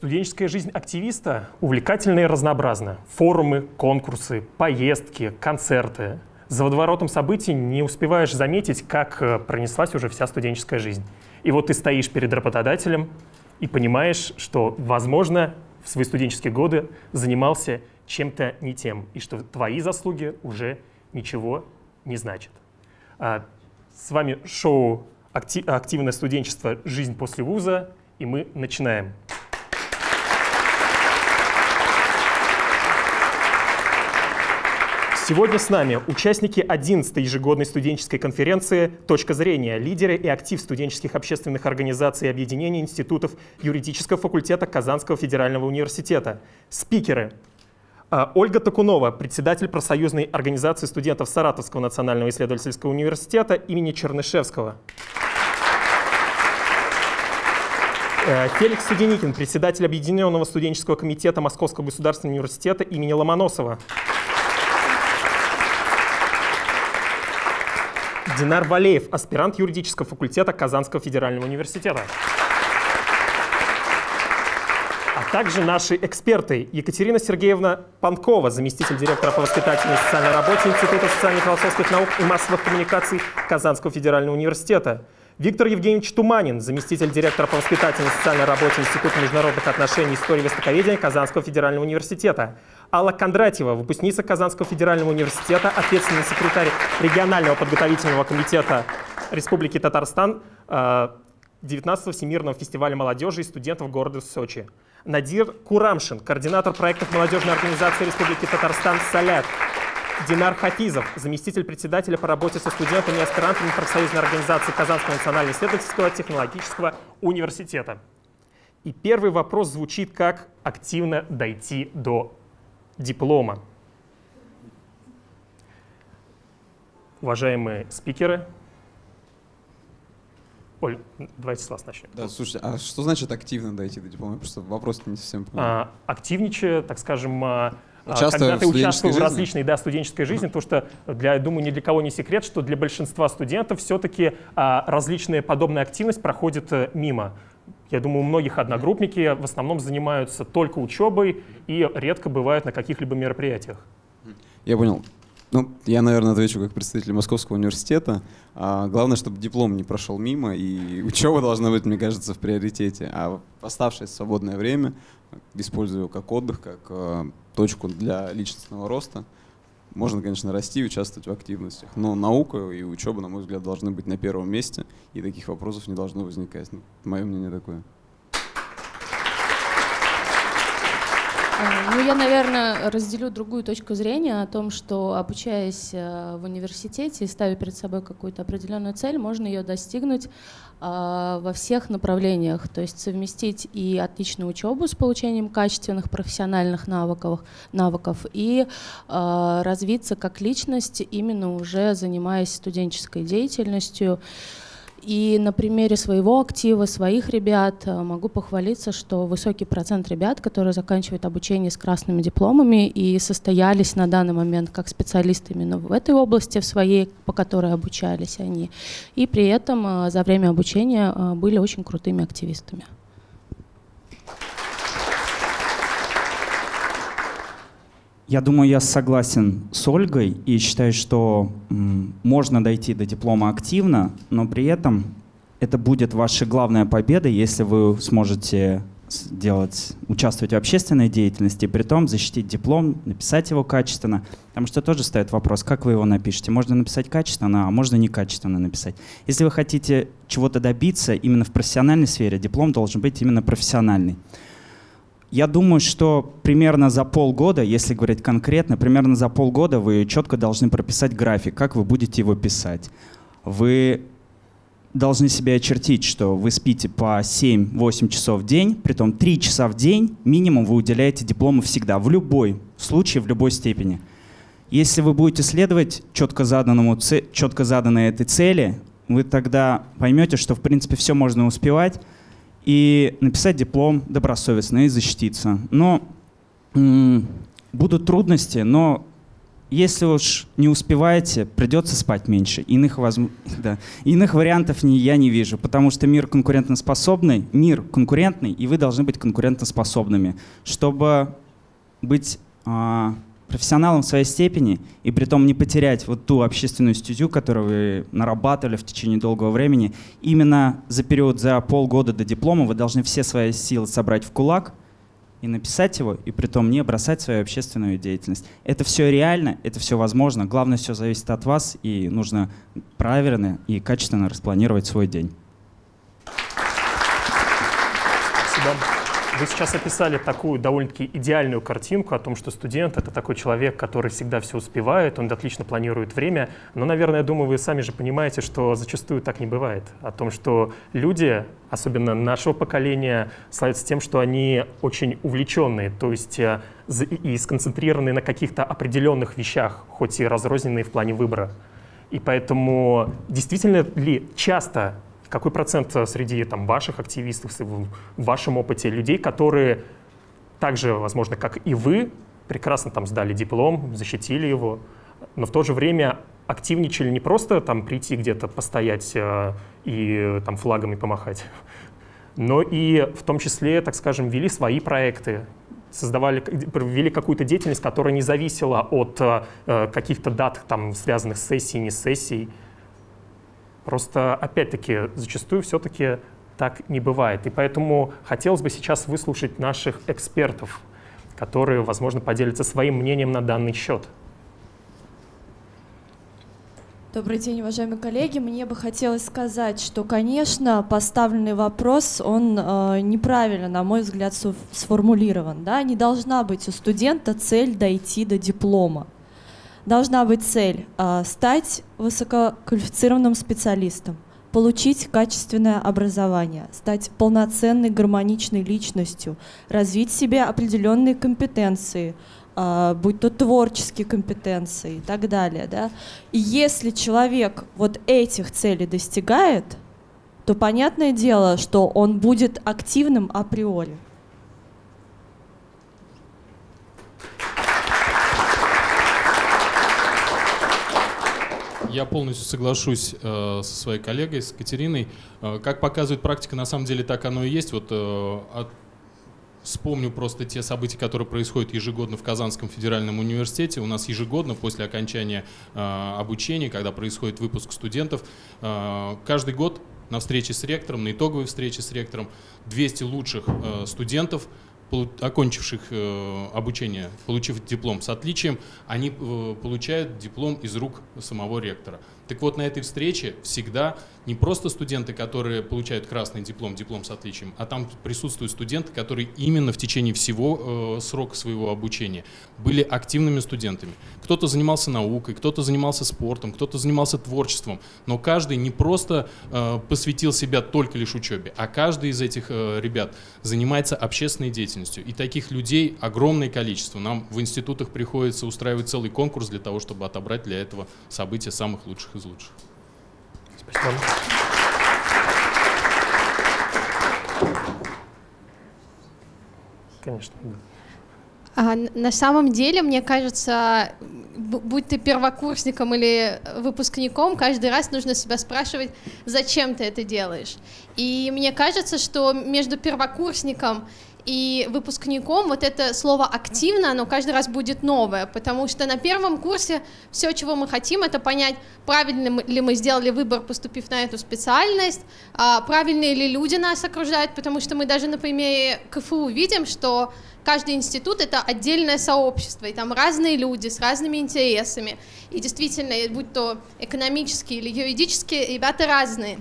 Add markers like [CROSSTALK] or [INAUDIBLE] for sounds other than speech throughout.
студенческая жизнь активиста увлекательна и разнообразна. Форумы, конкурсы, поездки, концерты. За водоворотом событий не успеваешь заметить, как э, пронеслась уже вся студенческая жизнь. И вот ты стоишь перед работодателем и понимаешь, что, возможно, в свои студенческие годы занимался чем-то не тем, и что твои заслуги уже ничего не значат. А, с вами шоу «Активное студенчество. Жизнь после вуза», и мы начинаем. Сегодня с нами участники 11-й ежегодной студенческой конференции «Точка зрения. Лидеры и актив студенческих общественных организаций и объединений институтов юридического факультета Казанского федерального университета». Спикеры а, Ольга Токунова, председатель профсоюзной организации студентов Саратовского национального исследовательского университета имени Чернышевского. Э, Феликс Суденикин, председатель Объединенного студенческого комитета Московского государственного университета имени Ломоносова. Динар Валеев, аспирант юридического факультета Казанского федерального университета. А также наши эксперты Екатерина Сергеевна Панкова, заместитель директора по воспитательной и социальной работе Института социально-философских наук и массовых коммуникаций Казанского федерального университета. Виктор Евгеньевич Туманин, заместитель директора по воспитательной и социальной работе Института международных отношений и истории востоковедения Казанского федерального университета. Алла Кондратьева, выпускница Казанского федерального университета, ответственный секретарь регионального подготовительного комитета Республики Татарстан 19-го Всемирного фестиваля молодежи и студентов города Сочи. Надир Курамшин, координатор проектов молодежной организации Республики Татарстан «Салят». Динар Хафизов, заместитель председателя по работе со студентами и аспирантами профсоюзной организации Казанского национального исследовательского технологического университета. И первый вопрос звучит как «активно дойти до диплома. Уважаемые спикеры, Оль, давайте с вас начнем. Да, слушайте, а что значит активно дойти до диплома? Я просто вопрос не совсем понял. А, активничая, так скажем, а, а, когда ты участвуешь в различной да, студенческой жизни, потому что, для, я думаю, ни для кого не секрет, что для большинства студентов все-таки а, различная подобная активность проходит а, мимо. Я думаю, у многих одногруппники в основном занимаются только учебой и редко бывают на каких-либо мероприятиях. Я понял. Ну, я, наверное, отвечу как представитель Московского университета. А, главное, чтобы диплом не прошел мимо, и [LAUGHS] учеба должна быть, мне кажется, в приоритете. А оставшееся свободное время использую как отдых, как э, точку для личностного роста. Можно, конечно, расти и участвовать в активностях, но наука и учеба, на мой взгляд, должны быть на первом месте, и таких вопросов не должно возникать. Ну, мое мнение такое. Ну, я, наверное, разделю другую точку зрения о том, что обучаясь э, в университете и ставя перед собой какую-то определенную цель, можно ее достигнуть а, во всех направлениях, то есть совместить и отличную учебу с получением качественных профессиональных навыков, навыков и а, развиться как личность, именно уже занимаясь студенческой деятельностью. И на примере своего актива, своих ребят э, могу похвалиться, что высокий процент ребят, которые заканчивают обучение с красными дипломами и состоялись на данный момент как специалисты именно в этой области, в своей, по которой обучались они, и при этом э, за время обучения э, были очень крутыми активистами. Я думаю, я согласен с Ольгой и считаю, что можно дойти до диплома активно, но при этом это будет ваша главная победа, если вы сможете делать, участвовать в общественной деятельности, при том защитить диплом, написать его качественно. Потому что тоже стоит вопрос, как вы его напишете. Можно написать качественно, а можно некачественно написать. Если вы хотите чего-то добиться именно в профессиональной сфере, диплом должен быть именно профессиональный. Я думаю, что примерно за полгода, если говорить конкретно, примерно за полгода вы четко должны прописать график, как вы будете его писать. Вы должны себе очертить, что вы спите по 7-8 часов в день, при том 3 часа в день минимум вы уделяете диплому всегда, в любой случае, в любой степени. Если вы будете следовать четко, заданному, четко заданной этой цели, вы тогда поймете, что в принципе все можно успевать, и написать диплом добросовестно и защититься. Но будут трудности, но если уж не успеваете, придется спать меньше. Иных, возм... [LAUGHS] да. Иных вариантов не, я не вижу, потому что мир конкурентоспособный, мир конкурентный, и вы должны быть конкурентоспособными, чтобы быть а, профессионалом в своей степени и при том не потерять вот ту общественную стезю, которую вы нарабатывали в течение долгого времени. Именно за период, за полгода до диплома вы должны все свои силы собрать в кулак и написать его, и при том не бросать свою общественную деятельность. Это все реально, это все возможно. Главное, все зависит от вас, и нужно правильно и качественно распланировать свой день. Спасибо. Вы сейчас описали такую довольно-таки идеальную картинку о том, что студент — это такой человек, который всегда все успевает, он отлично планирует время. Но, наверное, я думаю, вы сами же понимаете, что зачастую так не бывает. О том, что люди, особенно нашего поколения, славятся тем, что они очень увлеченные, то есть э, и сконцентрированы на каких-то определенных вещах, хоть и разрозненные в плане выбора. И поэтому действительно ли часто какой процент э, среди там, ваших активистов, в вашем опыте людей, которые так же, возможно, как и вы, прекрасно там сдали диплом, защитили его, но в то же время активничали не просто там прийти где-то постоять э, и там флагами помахать, но и в том числе, так скажем, вели свои проекты, создавали, вели какую-то деятельность, которая не зависела от э, каких-то дат, там, связанных с сессией, не с сессией. Просто, опять-таки, зачастую все-таки так не бывает. И поэтому хотелось бы сейчас выслушать наших экспертов, которые, возможно, поделятся своим мнением на данный счет. Добрый день, уважаемые коллеги. Мне бы хотелось сказать, что, конечно, поставленный вопрос, он э, неправильно, на мой взгляд, сформулирован. Да? Не должна быть у студента цель дойти до диплома должна быть цель а, стать высококвалифицированным специалистом, получить качественное образование, стать полноценной гармоничной личностью, развить в себе определенные компетенции, а, будь то творческие компетенции и так далее. Да? И если человек вот этих целей достигает, то понятное дело, что он будет активным априори. Я полностью соглашусь э, со своей коллегой, с Катериной. Э, как показывает практика, на самом деле так оно и есть. Вот э, от, вспомню просто те события, которые происходят ежегодно в Казанском федеральном университете. У нас ежегодно после окончания э, обучения, когда происходит выпуск студентов, э, каждый год на встрече с ректором, на итоговой встрече с ректором 200 лучших э, студентов окончивших э, обучение, получив диплом с отличием, они э, получают диплом из рук самого ректора. Так вот, на этой встрече всегда не просто студенты, которые получают красный диплом, диплом с отличием, а там присутствуют студенты, которые именно в течение всего э, срока своего обучения были активными студентами. Кто-то занимался наукой, кто-то занимался спортом, кто-то занимался творчеством, но каждый не просто э, посвятил себя только лишь учебе, а каждый из этих э, ребят занимается общественной деятельностью. И таких людей огромное количество. Нам в институтах приходится устраивать целый конкурс для того, чтобы отобрать для этого события самых лучших из лучших. Спасибо. Конечно, да. А, на самом деле, мне кажется, будь ты первокурсником или выпускником, каждый раз нужно себя спрашивать, зачем ты это делаешь. И мне кажется, что между первокурсником и выпускником вот это слово активно, оно каждый раз будет новое, потому что на первом курсе все, чего мы хотим, это понять, правильно ли мы сделали выбор, поступив на эту специальность, а правильные ли люди нас окружают, потому что мы даже на примере КФУ видим, что каждый институт — это отдельное сообщество, и там разные люди с разными интересами, и действительно, будь то экономические или юридические, ребята разные.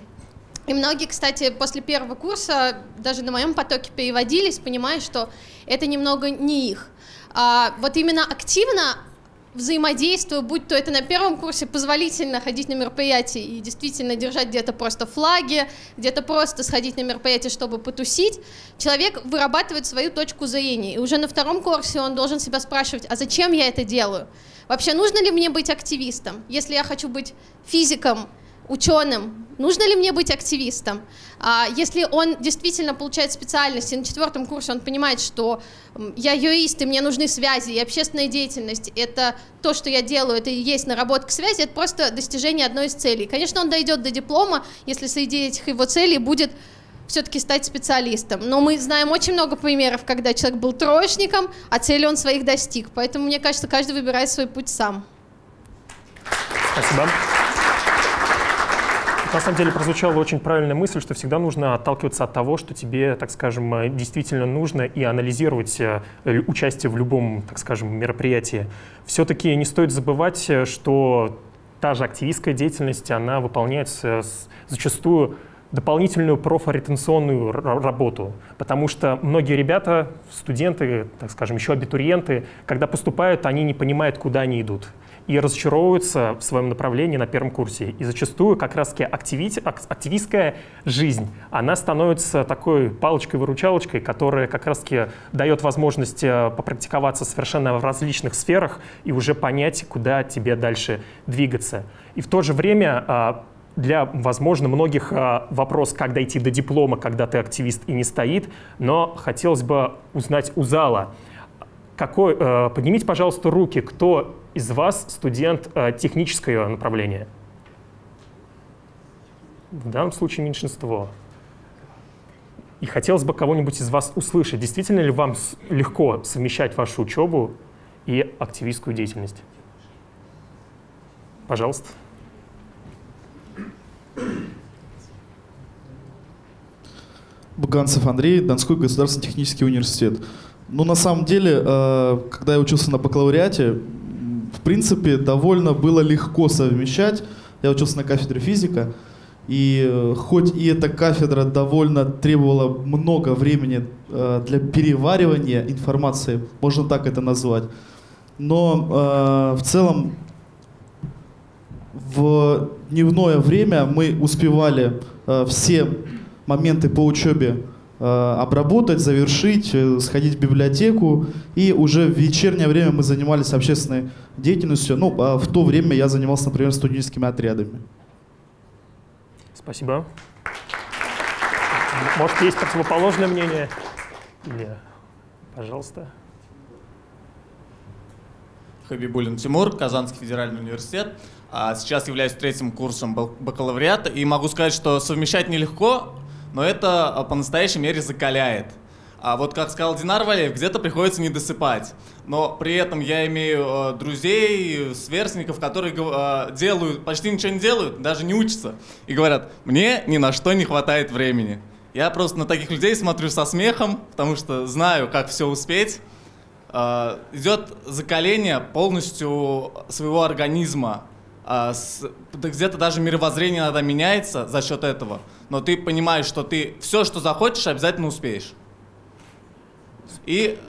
И многие, кстати, после первого курса даже на моем потоке переводились, понимая, что это немного не их. А вот именно активно взаимодействую, будь то это на первом курсе позволительно ходить на мероприятия и действительно держать где-то просто флаги, где-то просто сходить на мероприятие, чтобы потусить, человек вырабатывает свою точку зрения. И уже на втором курсе он должен себя спрашивать, а зачем я это делаю? Вообще нужно ли мне быть активистом? Если я хочу быть физиком, ученым, нужно ли мне быть активистом? А если он действительно получает специальность, и на четвертом курсе он понимает, что я юрист, и мне нужны связи, и общественная деятельность, это то, что я делаю, это и есть наработка связи, это просто достижение одной из целей. Конечно, он дойдет до диплома, если среди этих его целей будет все-таки стать специалистом. Но мы знаем очень много примеров, когда человек был троечником, а цели он своих достиг. Поэтому, мне кажется, каждый выбирает свой путь сам. Спасибо. На самом деле прозвучала очень правильная мысль, что всегда нужно отталкиваться от того, что тебе, так скажем, э, действительно нужно, и анализировать э, участие в любом, так скажем, мероприятии. Все-таки не стоит забывать, э, что та же активистская деятельность, она выполняется зачастую дополнительную профориентационную работу, потому что многие ребята, студенты, так скажем, еще абитуриенты, когда поступают, они не понимают, куда они идут и разочаровываются в своем направлении на первом курсе. И зачастую как раз-таки активистская жизнь, она становится такой палочкой-выручалочкой, которая как раз-таки дает возможность э, попрактиковаться совершенно в различных сферах и уже понять, куда тебе дальше двигаться. И в то же время а, для, возможно, многих а, вопрос, как дойти до диплома, когда ты активист и не стоит, но хотелось бы узнать у зала, какой, э, поднимите, пожалуйста, руки, кто из вас студент э, технического направления? В данном случае меньшинство. И хотелось бы кого-нибудь из вас услышать, действительно ли вам легко совмещать вашу учебу и активистскую деятельность? Пожалуйста. Буганцев Андрей, Донской государственный технический университет. Ну, на самом деле, э, когда я учился на бакалавриате, принципе, довольно было легко совмещать. Я учился на кафедре физика, и э, хоть и эта кафедра довольно требовала много времени э, для переваривания информации, можно так это назвать, но в целом в дневное время мы успевали все моменты по учебе Э, обработать, завершить, э, сходить в библиотеку. И уже в вечернее время мы занимались общественной деятельностью. Ну, а в то время я занимался, например, студенческими отрядами. Спасибо. Может, есть противоположное мнение? Или, пожалуйста. Хабибулин Тимур, Казанский федеральный университет. А сейчас являюсь третьим курсом бакалавриата. И могу сказать, что совмещать нелегко, но это а, по-настоящей мере закаляет. А вот как сказал Динар Валеев, где-то приходится не досыпать. Но при этом я имею э, друзей, сверстников, которые э, делают, почти ничего не делают, даже не учатся. И говорят, мне ни на что не хватает времени. Я просто на таких людей смотрю со смехом, потому что знаю, как все успеть. Э, идет закаление полностью своего организма. Э, где-то даже мировоззрение иногда меняется за счет этого но ты понимаешь, что ты все, что захочешь, обязательно успеешь. И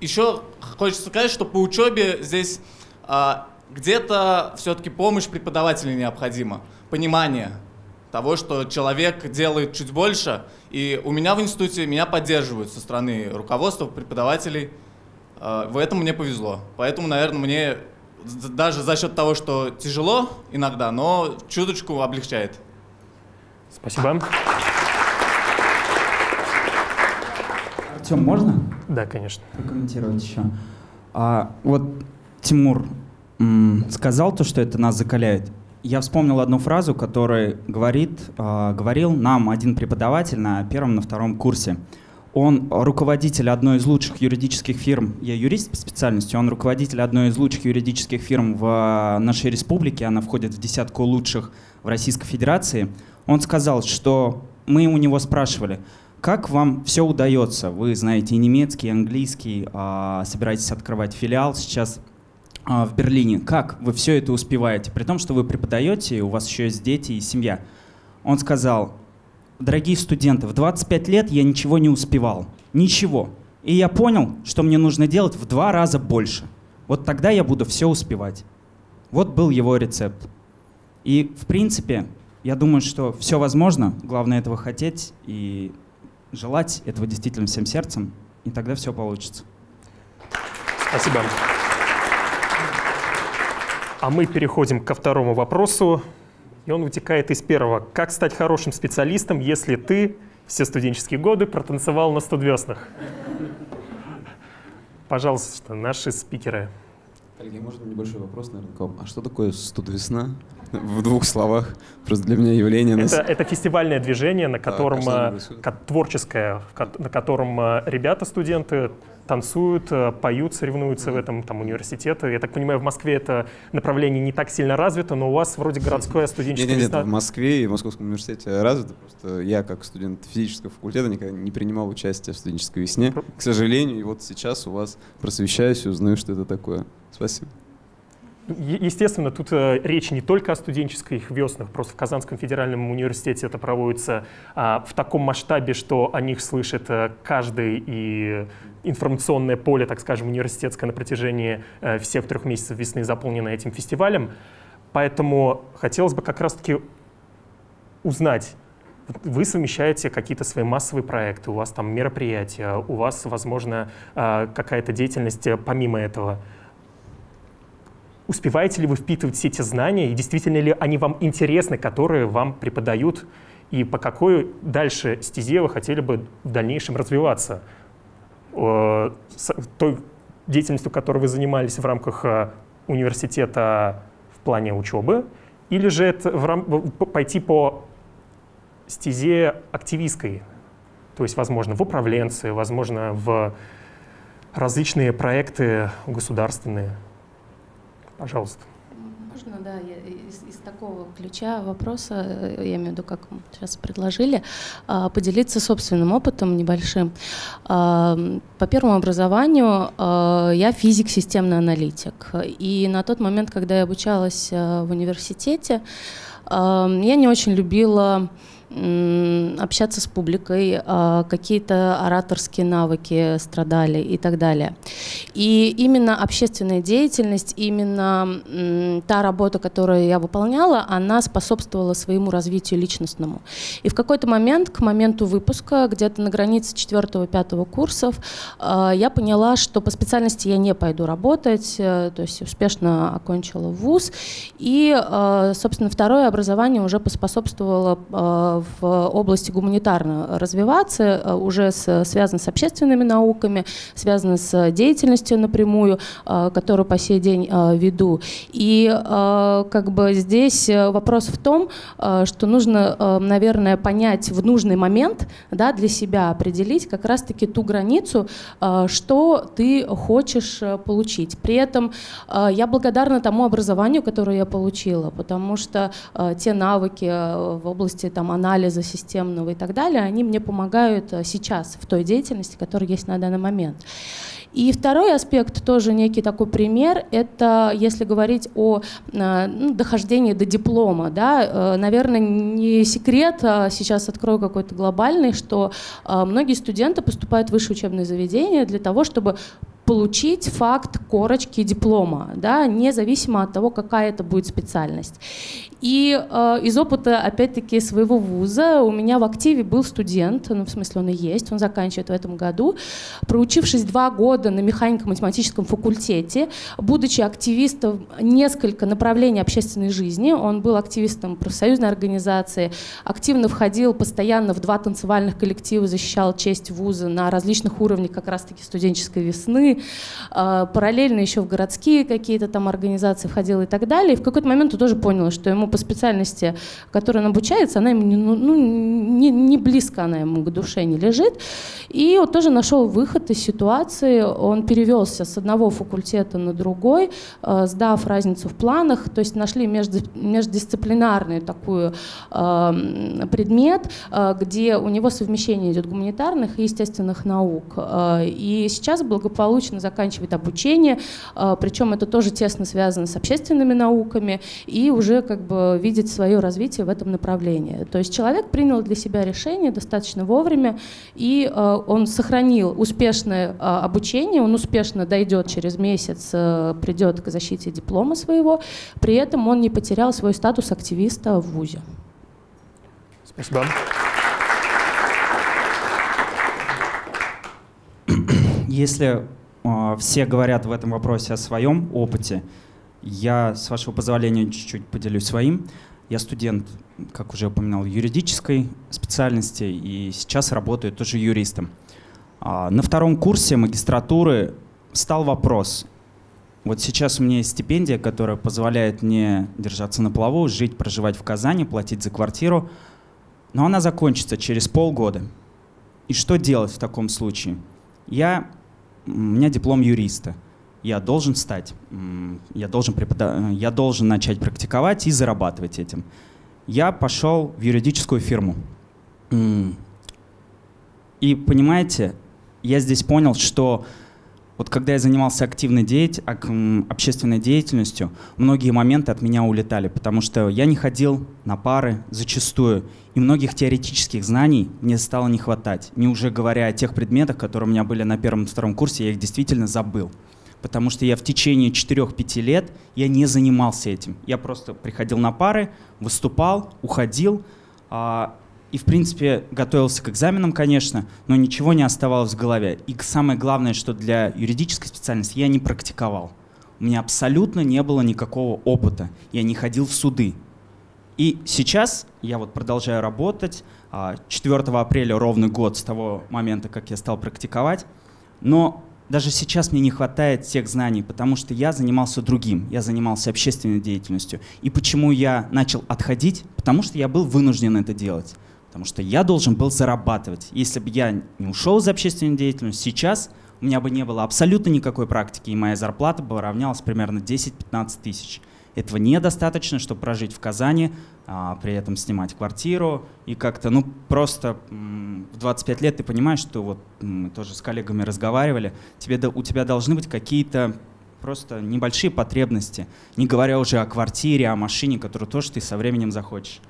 еще хочется сказать, что по учебе здесь а, где-то все-таки помощь преподавателя необходима, понимание того, что человек делает чуть больше. И у меня в институте меня поддерживают со стороны руководства, преподавателей. А, в этом мне повезло. Поэтому, наверное, мне даже за счет того, что тяжело иногда, но чуточку облегчает. Спасибо. Артем, можно? Да, конечно. Прокомментировать еще. А, вот Тимур сказал то, что это нас закаляет. Я вспомнил одну фразу, которую говорит, э, говорил нам один преподаватель на первом, на втором курсе. Он руководитель одной из лучших юридических фирм, я юрист по специальности, он руководитель одной из лучших юридических фирм в нашей республике, она входит в десятку лучших в Российской Федерации. Он сказал, что мы у него спрашивали, как вам все удается? Вы знаете и немецкий, и английский, а, собираетесь открывать филиал сейчас а, в Берлине. Как вы все это успеваете? При том, что вы преподаете, у вас еще есть дети и семья. Он сказал, дорогие студенты, в 25 лет я ничего не успевал. Ничего. И я понял, что мне нужно делать в два раза больше. Вот тогда я буду все успевать. Вот был его рецепт. И, в принципе, я думаю, что все возможно, главное этого хотеть и желать этого действительно всем сердцем, и тогда все получится. Спасибо. А мы переходим ко второму вопросу. И он вытекает из первого. Как стать хорошим специалистом, если ты все студенческие годы протанцевал на студвеснах? Пожалуйста, наши спикеры. Коллеги, можно небольшой вопрос, наверное, к вам? А что такое студвесна? В двух словах. Просто для меня явление... Это, это фестивальное движение, на котором, а что оно э, происходит? ко- творческое, на котором э, ребята, студенты танцуют, э, поют, соревнуются в этом, там, университеты. Я так понимаю, в Москве это направление не так сильно развито, но у вас вроде городское студенческое Нет, нет, весна. в Москве и в Московском университете развито. Просто я, как студент физического факультета, никогда не принимал участие в студенческой весне. К сожалению, и вот сейчас у вас просвещаюсь и узнаю, что это такое. Спасибо. Естественно, тут э, речь не только о студенческих веснах, просто в Казанском федеральном университете это проводится а, в таком масштабе, что о них слышит э, каждый и информационное поле, так скажем, университетское на протяжении э, всех трех месяцев весны заполнено этим фестивалем. Поэтому хотелось бы как раз-таки узнать, вы совмещаете какие-то свои массовые проекты, у вас там мероприятия, у вас, возможно, какая-то деятельность помимо этого. Успеваете ли вы впитывать все эти знания, и действительно ли они вам интересны, которые вам преподают, и по какой дальше стезе вы хотели бы в дальнейшем развиваться? Э, с той деятельностью, которой вы занимались в рамках э, университета в плане учебы, или же это в рам- пойти по стезе активистской, то есть, возможно, в управленцы, возможно, в различные проекты государственные. Пожалуйста. Можно, да, из, из такого ключа вопроса, э, я имею в виду, как сейчас предложили, а, поделиться собственным опытом небольшим. А, По первому образованию а, я физик, системный аналитик. И на тот момент, когда я обучалась а, в университете, я не очень любила общаться с публикой, а, какие-то ораторские навыки страдали и так далее. И именно общественная деятельность, именно та работа, которую я выполняла, она способствовала своему развитию личностному. И в какой-то момент, к моменту выпуска, где-то на границе 4-5 курсов, а, я поняла, что по специальности я не пойду работать, э, то есть успешно окончила вуз. И, э, собственно, второе образование уже поспособствовало в области гуманитарно развиваться, э, уже с- связано с общественными науками, связано с деятельностью напрямую, э, которую по сей день э, веду. И э, как бы здесь э, вопрос в том, э, что нужно, э, наверное, понять в нужный момент, да, для себя определить как раз-таки ту границу, э, что ты хочешь э, получить. При этом э, я благодарна тому образованию, которое я получила, потому что э, те навыки э, в области там, анализа системного и так далее, они мне помогают э, сейчас в той деятельности, которая есть на данный момент. И второй аспект, тоже некий такой пример, это если говорить о э, ну, дохождении до диплома. Да, э, наверное, не секрет, а сейчас открою какой-то глобальный, что многие студенты поступают в высшее учебное заведение для того, чтобы получить факт корочки диплома, да, независимо от того, какая это будет специальность. И э, из опыта, опять-таки, своего вуза у меня в активе был студент, ну, в смысле он и есть, он заканчивает в этом году, проучившись два года на механико-математическом факультете, будучи активистом несколько направлений общественной жизни, он был активистом профсоюзной организации, активно входил постоянно в два танцевальных коллектива, защищал честь вуза на различных уровнях как раз-таки студенческой весны, э, параллельно еще в городские какие-то там организации входил и так далее. И в какой-то момент он тоже понял, что ему по специальности, которой он обучается, она ему не, ну, ну, не, не близко она ему к душе не лежит. И он тоже нашел выход из ситуации. Он перевелся с одного факультета на другой, э, сдав разницу в планах, то есть нашли между, междисциплинарный такой э, предмет, э, где у него совмещение идет гуманитарных и естественных наук. Э, и сейчас благополучно заканчивает обучение, причем это тоже тесно связано с общественными науками, и уже как бы видит свое развитие в этом направлении. То есть человек принял для себя решение достаточно вовремя, и э, он сохранил успешное э, обучение, он успешно дойдет через месяц, э, придет к защите диплома своего, при этом он не потерял свой статус активиста в ВУЗе. Спасибо. Если э, все говорят в этом вопросе о своем опыте, я, с вашего позволения, чуть-чуть поделюсь своим. Я студент, как уже упоминал, юридической специальности и сейчас работаю тоже юристом. А, на втором курсе магистратуры стал вопрос. Вот сейчас у меня есть стипендия, которая позволяет мне держаться на плаву, жить, проживать в Казани, платить за квартиру, но она закончится через полгода. И что делать в таком случае? Я, у меня диплом юриста. Я должен стать, я должен, препода... я должен начать практиковать и зарабатывать этим. Я пошел в юридическую фирму. И понимаете, я здесь понял, что вот когда я занимался активной деятель, общественной деятельностью, многие моменты от меня улетали, потому что я не ходил на пары зачастую, и многих теоретических знаний мне стало не хватать. Не уже говоря о тех предметах, которые у меня были на первом втором курсе, я их действительно забыл. Потому что я в течение 4-5 лет я не занимался этим. Я просто приходил на пары, выступал, уходил, а, и, в принципе, готовился к экзаменам, конечно, но ничего не оставалось в голове. И самое главное, что для юридической специальности я не практиковал. У меня абсолютно не было никакого опыта. Я не ходил в суды. И сейчас я вот продолжаю работать. 4 а, апреля ровный год с того момента, как я стал практиковать. Но даже сейчас мне не хватает тех знаний, потому что я занимался другим, я занимался общественной деятельностью. И почему я начал отходить? Потому что я был вынужден это делать. Потому что я должен был зарабатывать. Если бы я не ушел из общественной деятельности, сейчас у меня бы не было абсолютно никакой практики, и моя зарплата бы равнялась примерно 10-15 тысяч. Этого недостаточно, чтобы прожить в Казани, а, при этом снимать квартиру и как-то, ну, просто в 25 лет ты понимаешь, что вот мы тоже с коллегами разговаривали, тебе, у тебя должны быть какие-то просто небольшие потребности, не говоря уже о квартире, о машине, которую тоже ты со временем захочешь.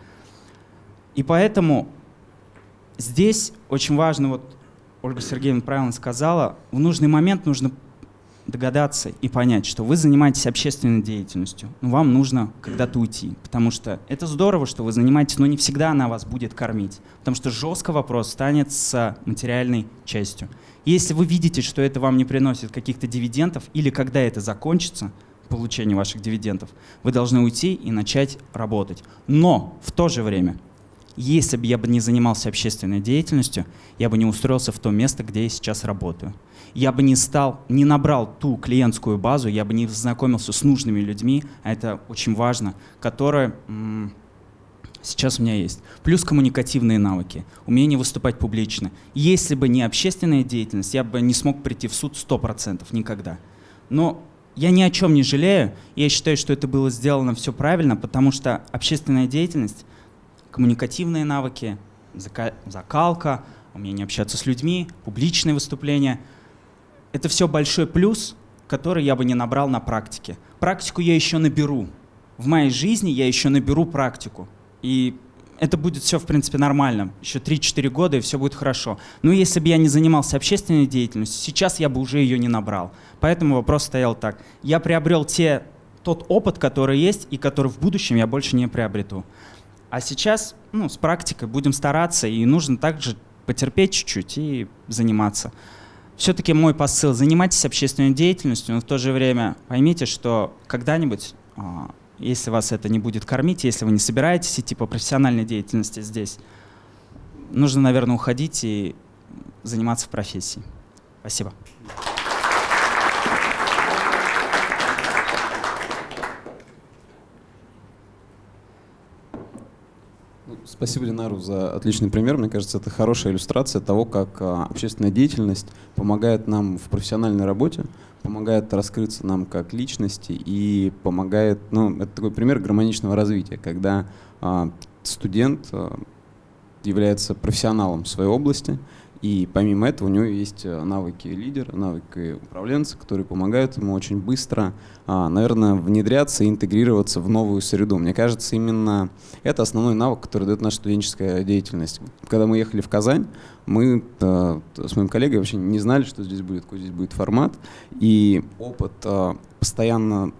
И поэтому здесь очень важно, вот Ольга Сергеевна правильно сказала, в нужный момент нужно догадаться и понять, что вы занимаетесь общественной деятельностью, но вам нужно когда-то уйти, потому что это здорово, что вы занимаетесь, но не всегда она вас будет кормить, потому что жестко вопрос станет с материальной частью. Если вы видите, что это вам не приносит каких-то дивидендов или когда это закончится, получение ваших дивидендов, вы должны уйти и начать работать. Но в то же время если бы я бы не занимался общественной деятельностью, я бы не устроился в то место, где я сейчас работаю. Я бы не стал, не набрал ту клиентскую базу, я бы не знакомился с нужными людьми, а это очень важно, которые сейчас у меня есть. Плюс коммуникативные навыки, умение выступать публично. Если бы не общественная деятельность, я бы не смог прийти в суд 100% никогда. Но я ни о чем не жалею, я считаю, что это было сделано все правильно, потому что общественная деятельность коммуникативные навыки, закалка, умение общаться с людьми, публичные выступления. Это все большой плюс, который я бы не набрал на практике. Практику я еще наберу. В моей жизни я еще наберу практику. И это будет все, в принципе, нормально. Еще 3-4 года, и все будет хорошо. Но если бы я не занимался общественной деятельностью, сейчас я бы уже ее не набрал. Поэтому вопрос стоял так. Я приобрел те, тот опыт, который есть, и который в будущем я больше не приобрету. А сейчас ну, с практикой будем стараться, и нужно также потерпеть чуть-чуть и заниматься. Все-таки мой посыл – занимайтесь общественной деятельностью, но в то же время поймите, что когда-нибудь, а, если вас это не будет кормить, если вы не собираетесь идти по профессиональной деятельности здесь, нужно, наверное, уходить и заниматься в профессии. Спасибо. Спасибо, Ленару, за отличный пример. Мне кажется, это хорошая иллюстрация того, как а, общественная деятельность помогает нам в профессиональной работе, помогает раскрыться нам как личности и помогает, ну, это такой пример гармоничного развития, когда а, студент а, является профессионалом в своей области, и помимо этого у него есть э, навыки лидера, навыки управленца, которые помогают ему очень быстро, а, наверное, внедряться и интегрироваться в новую среду. Мне кажется, именно это основной навык, который дает наша студенческая деятельность. Когда мы ехали в Казань, мы э, с моим коллегой вообще не знали, что здесь будет, какой здесь будет формат. И опыт э, постоянно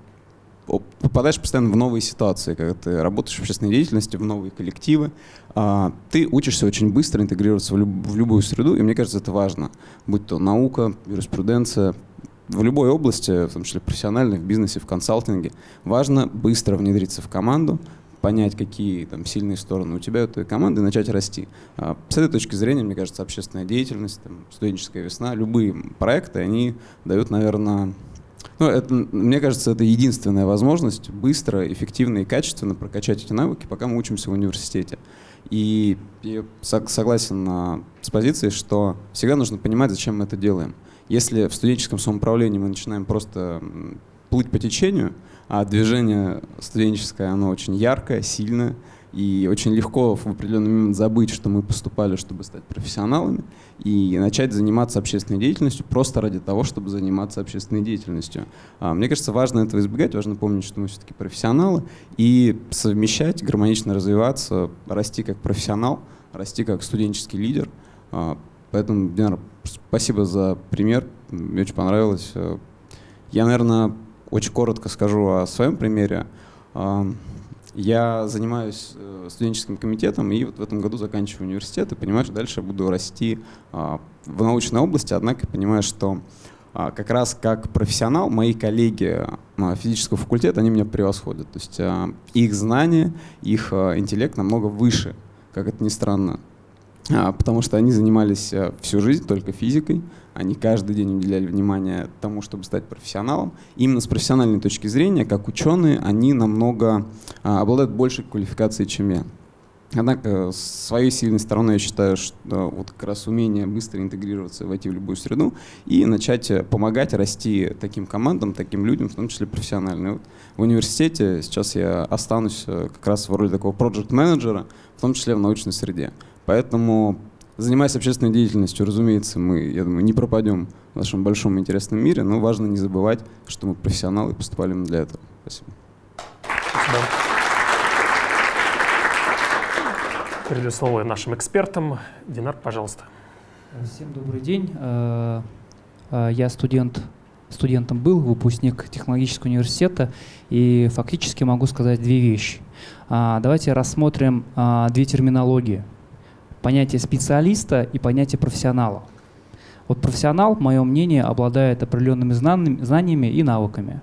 попадаешь постоянно в новые ситуации, когда ты работаешь в общественной деятельности, в новые коллективы, ты учишься очень быстро интегрироваться в, люб в любую среду, и мне кажется, это важно. Будь то наука, юриспруденция, в любой области, в том числе профессиональной, в бизнесе, в консалтинге, важно быстро внедриться в команду, понять, какие там сильные стороны у тебя, у твоей команды, и начать расти. А, с этой точки зрения, мне кажется, общественная деятельность, там, студенческая весна, любые проекты, они дают, наверное, ну, это, мне кажется, это единственная возможность быстро, эффективно и качественно прокачать эти навыки, пока мы учимся в университете. И я согласен на, с позицией, что всегда нужно понимать, зачем мы это делаем. Если в студенческом самоуправлении мы начинаем просто плыть по течению, а движение студенческое, оно очень яркое, сильное, и очень легко в определенный момент забыть, что мы поступали, чтобы стать профессионалами, и начать заниматься общественной деятельностью просто ради того, чтобы заниматься общественной деятельностью. А, мне кажется, важно этого избегать, важно помнить, что мы все-таки профессионалы, и совмещать, гармонично развиваться, расти как профессионал, расти как студенческий лидер. А, поэтому, Динар, спасибо за пример, мне очень понравилось. Я, наверное, очень коротко скажу о своем примере. Я занимаюсь э, студенческим комитетом и вот в этом году заканчиваю университет и понимаю, что дальше буду расти а, в научной области, однако понимаю, что а, как раз как профессионал мои коллеги а, физического факультета, они меня превосходят. То есть их знания, их интеллект намного выше, как это ни странно. Потому что они занимались всю жизнь только физикой, они каждый день уделяли внимание тому, чтобы стать профессионалом. Именно с профессиональной точки зрения, как ученые, они намного а, обладают большей квалификацией, чем я. Однако, с своей сильной стороной я считаю, что вот как раз умение быстро интегрироваться, войти в любую среду и начать э, помогать расти таким командам, таким людям, в том числе профессионально. Вот в университете сейчас я останусь э, как раз в роли такого проект-менеджера, в том числе в научной среде. Поэтому Занимаясь общественной деятельностью, разумеется, мы, я думаю, не пропадем в нашем большом интересном мире, но важно не забывать, что мы профессионалы и поступали мы для этого. Спасибо. Спасибо. Передаю слово нашим экспертам. Динар, пожалуйста. Всем добрый день. Э, э, я студент, студентом был, выпускник технологического университета, и фактически могу сказать две вещи. А, давайте рассмотрим а, две терминологии – понятие специалиста и понятие профессионала. Вот профессионал, мое мнение, обладает определенными знаниями и навыками.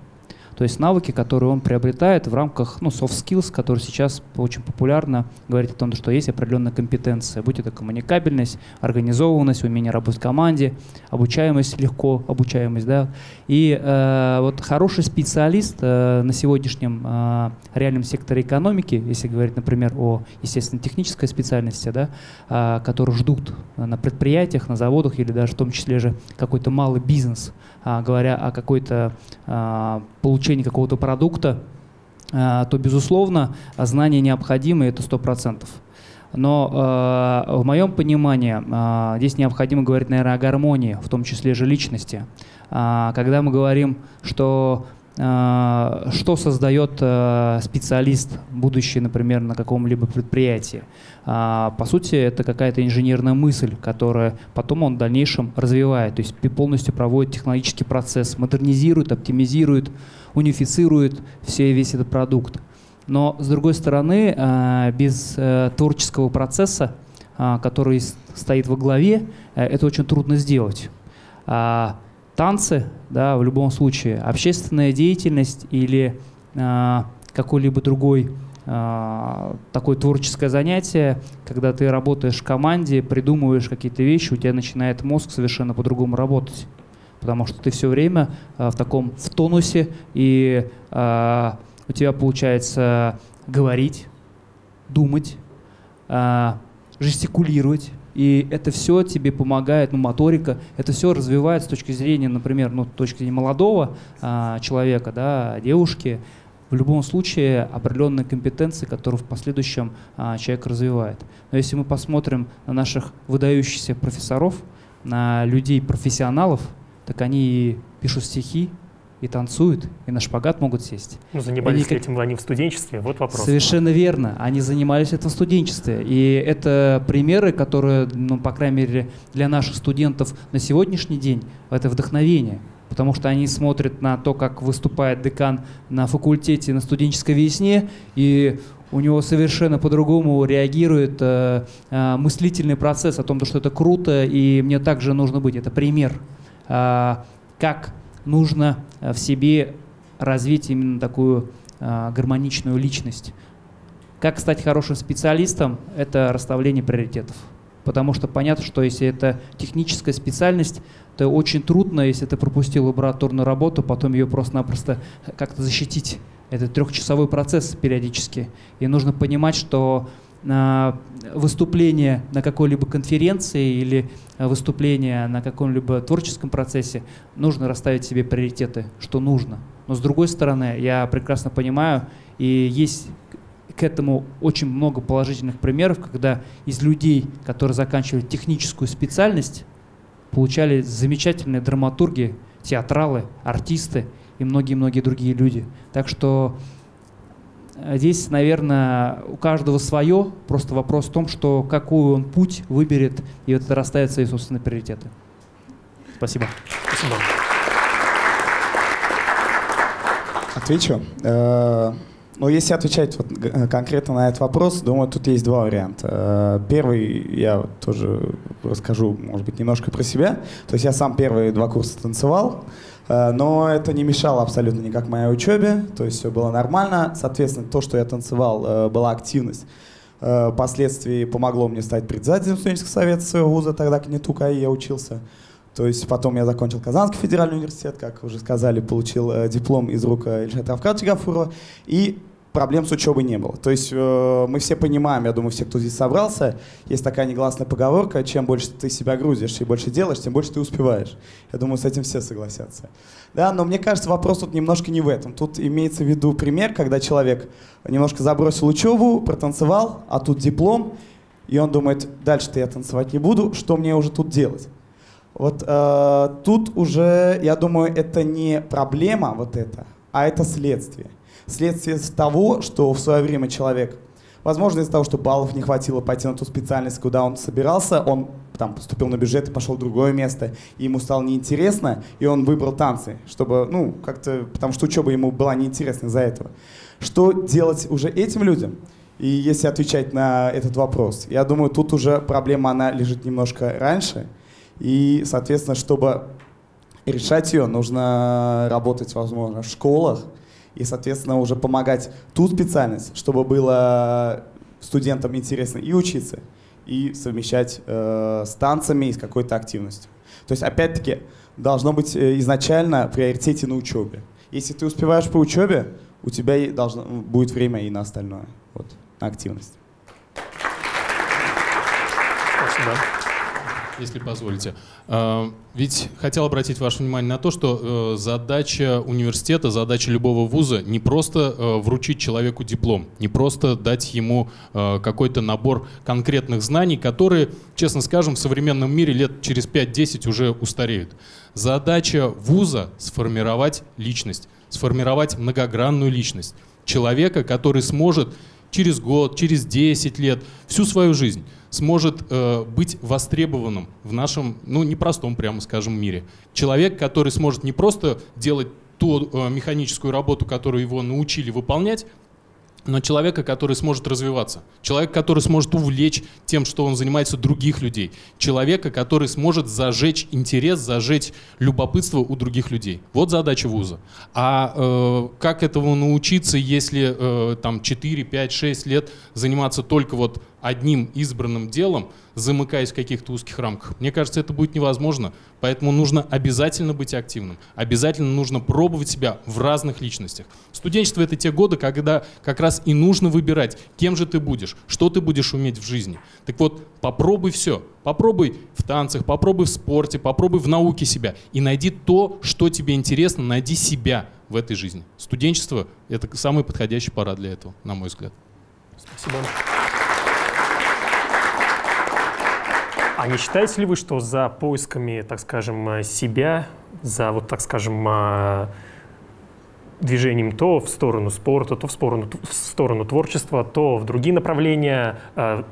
То есть навыки, которые он приобретает в рамках ну, soft skills, которые сейчас очень популярно говорить о том, что есть определенная компетенция, будь это коммуникабельность, организованность, умение работать в команде, обучаемость, легко обучаемость. Да? И э, вот хороший специалист э, на сегодняшнем э, реальном секторе экономики, если говорить, например, о естественно-технической специальности, да, э, которые ждут на предприятиях, на заводах или даже в том числе же какой-то малый бизнес, говоря о какой-то э, получении какого-то продукта, э, то, безусловно, знания необходимы, это 100%. Но э, в моем понимании э, здесь необходимо говорить, наверное, о гармонии, в том числе же личности. Э, когда мы говорим, что что создает э, специалист, будущий, например, на каком-либо предприятии. Э, по сути, это какая-то инженерная мысль, которая потом он в дальнейшем развивает, то есть полностью проводит технологический процесс, модернизирует, оптимизирует, унифицирует все, весь этот продукт. Но, с другой стороны, э, без э, творческого процесса, э, который стоит во главе, это очень трудно сделать. Танцы, да, в любом случае, общественная деятельность или какой-либо другой такое творческое занятие, когда ты работаешь в команде, придумываешь какие-то вещи, у тебя начинает мозг совершенно по-другому работать. Потому что ты все время э, в таком в тонусе, и э, у тебя получается говорить, думать, э, жестикулировать, и это все тебе помогает, ну, моторика, это все развивается с точки зрения, например, ну, с точки зрения молодого э, человека, да, девушки, в любом случае определенные компетенции, которые в последующем а, человек развивает. Но если мы посмотрим на наших выдающихся профессоров, на людей профессионалов, так они пишут стихи, и танцуют, и на шпагат могут сесть. Ну, занимались они, этим они в студенчестве, вот вопрос. Совершенно верно, они занимались этим в студенчестве. И это примеры, которые, ну, по крайней мере, для наших студентов на сегодняшний день, это вдохновение. Потому что они смотрят на то, как выступает декан на факультете на студенческой весне, и у него совершенно по-другому реагирует э, э, мыслительный процесс о том, что это круто, и мне также нужно быть. Это пример. А, как нужно а, в себе развить именно такую а, гармоничную личность. Как стать хорошим специалистом? Это расставление приоритетов. Потому что понятно, что если это техническая специальность, то очень трудно, если ты пропустил лабораторную работу, потом ее просто-напросто как-то защитить. Это трехчасовой процесс периодически. И нужно понимать, что выступление на какой-либо конференции или выступление на каком-либо творческом процессе нужно расставить себе приоритеты, что нужно. Но с другой стороны, я прекрасно понимаю, и есть к этому очень много положительных примеров, когда из людей, которые заканчивали техническую специальность, получали замечательные драматурги, театралы, артисты и многие-многие другие люди. Так что э, здесь, наверное, у каждого свое. Просто вопрос в том, что какой он путь выберет, и это расставит свои собственные приоритеты. Спасибо. Спасибо. Отвечу. Э, ну, если отвечать вот э, конкретно на этот вопрос, думаю, тут есть два варианта. Э, первый, я тоже расскажу, может быть, немножко про себя. То есть я сам первые два курса танцевал, э, но это не мешало абсолютно никак моей учебе, то есть все было нормально. Соответственно, то, что я танцевал, была активность. Впоследствии помогло мне стать председателем студенческого совета своего вуза, тогда к НИТУ КАИ я учился. То есть потом я закончил Казанский федеральный университет, как уже сказали, получил диплом из рук Ильшата Равкадовича Гафурова. И проблем с учебой не было. То есть э, мы все понимаем, я думаю, все, кто здесь собрался, есть такая негласная поговорка, чем больше ты себя грузишь и больше делаешь, тем больше ты успеваешь. Я думаю, с этим все согласятся. Да, но мне кажется, вопрос тут немножко не в этом. Тут имеется в виду пример, когда человек немножко забросил учебу, протанцевал, а тут диплом, и он думает, дальше-то я танцевать не буду, что мне уже тут делать? Вот э, тут уже, я думаю, это не проблема вот это, а это следствие следствие того, что в свое время человек, возможно, из-за того, что баллов не хватило пойти на ту специальность, куда он собирался, он там поступил на бюджет и пошел в другое место, и ему стало неинтересно, и он выбрал танцы, чтобы, ну, как-то, потому что учеба ему была неинтересна из-за этого. Что делать уже этим людям? И если отвечать на этот вопрос, я думаю, тут уже проблема, она лежит немножко раньше, и, соответственно, чтобы решать ее, нужно работать, возможно, в школах, и, соответственно, уже помогать ту специальность, чтобы было студентам интересно и учиться, и совмещать э, с танцами и с какой-то активностью. То есть, опять-таки, должно быть э, изначально приоритете на учебе. Если ты успеваешь по учебе, у тебя должно, будет время и на остальное, вот, на активность. Спасибо если позволите. А, ведь хотел обратить ваше внимание на то, что э, задача университета, задача любого вуза не просто э, вручить человеку диплом, не просто дать ему э, какой-то набор конкретных знаний, которые, честно скажем, в современном мире лет через 5-10 уже устареют. Задача вуза — сформировать личность, сформировать многогранную личность. Человека, который сможет через год, через 10 лет, всю свою жизнь сможет э, быть востребованным в нашем, ну, непростом, прямо скажем, мире. Человек, который сможет не просто делать ту э, механическую работу, которую его научили выполнять, но человека, который сможет развиваться, человека, который сможет увлечь тем, что он занимается других людей, человека, который сможет зажечь интерес, зажечь любопытство у других людей. Вот задача вуза. А э, как этому научиться, если э, там 4, 5, 6 лет заниматься только вот одним избранным делом, замыкаясь в каких-то узких рамках. Мне кажется, это будет невозможно. Поэтому нужно обязательно быть активным. Обязательно нужно пробовать себя в разных личностях. Студенчество — это те годы, когда как раз и нужно выбирать, кем же ты будешь, что ты будешь уметь в жизни. Так вот, попробуй все. Попробуй в танцах, попробуй в спорте, попробуй в науке себя. И найди то, что тебе интересно, найди себя в этой жизни. Студенчество — это самый подходящий пора для этого, на мой взгляд. Спасибо. А не считаете ли вы, что за поисками, так скажем, э, себя, за вот, так скажем, э, движением то в сторону спорта, то в сторону, в сторону творчества, то в другие направления, э,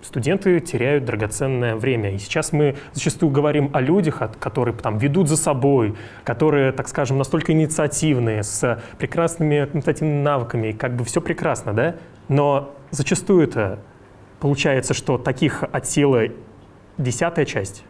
студенты теряют драгоценное время. И сейчас мы зачастую говорим о людях, которые там ведут за собой, которые, так скажем, настолько инициативные, с прекрасными административными навыками, как бы все прекрасно, да? Но зачастую это получается, что таких от силы десятая часть.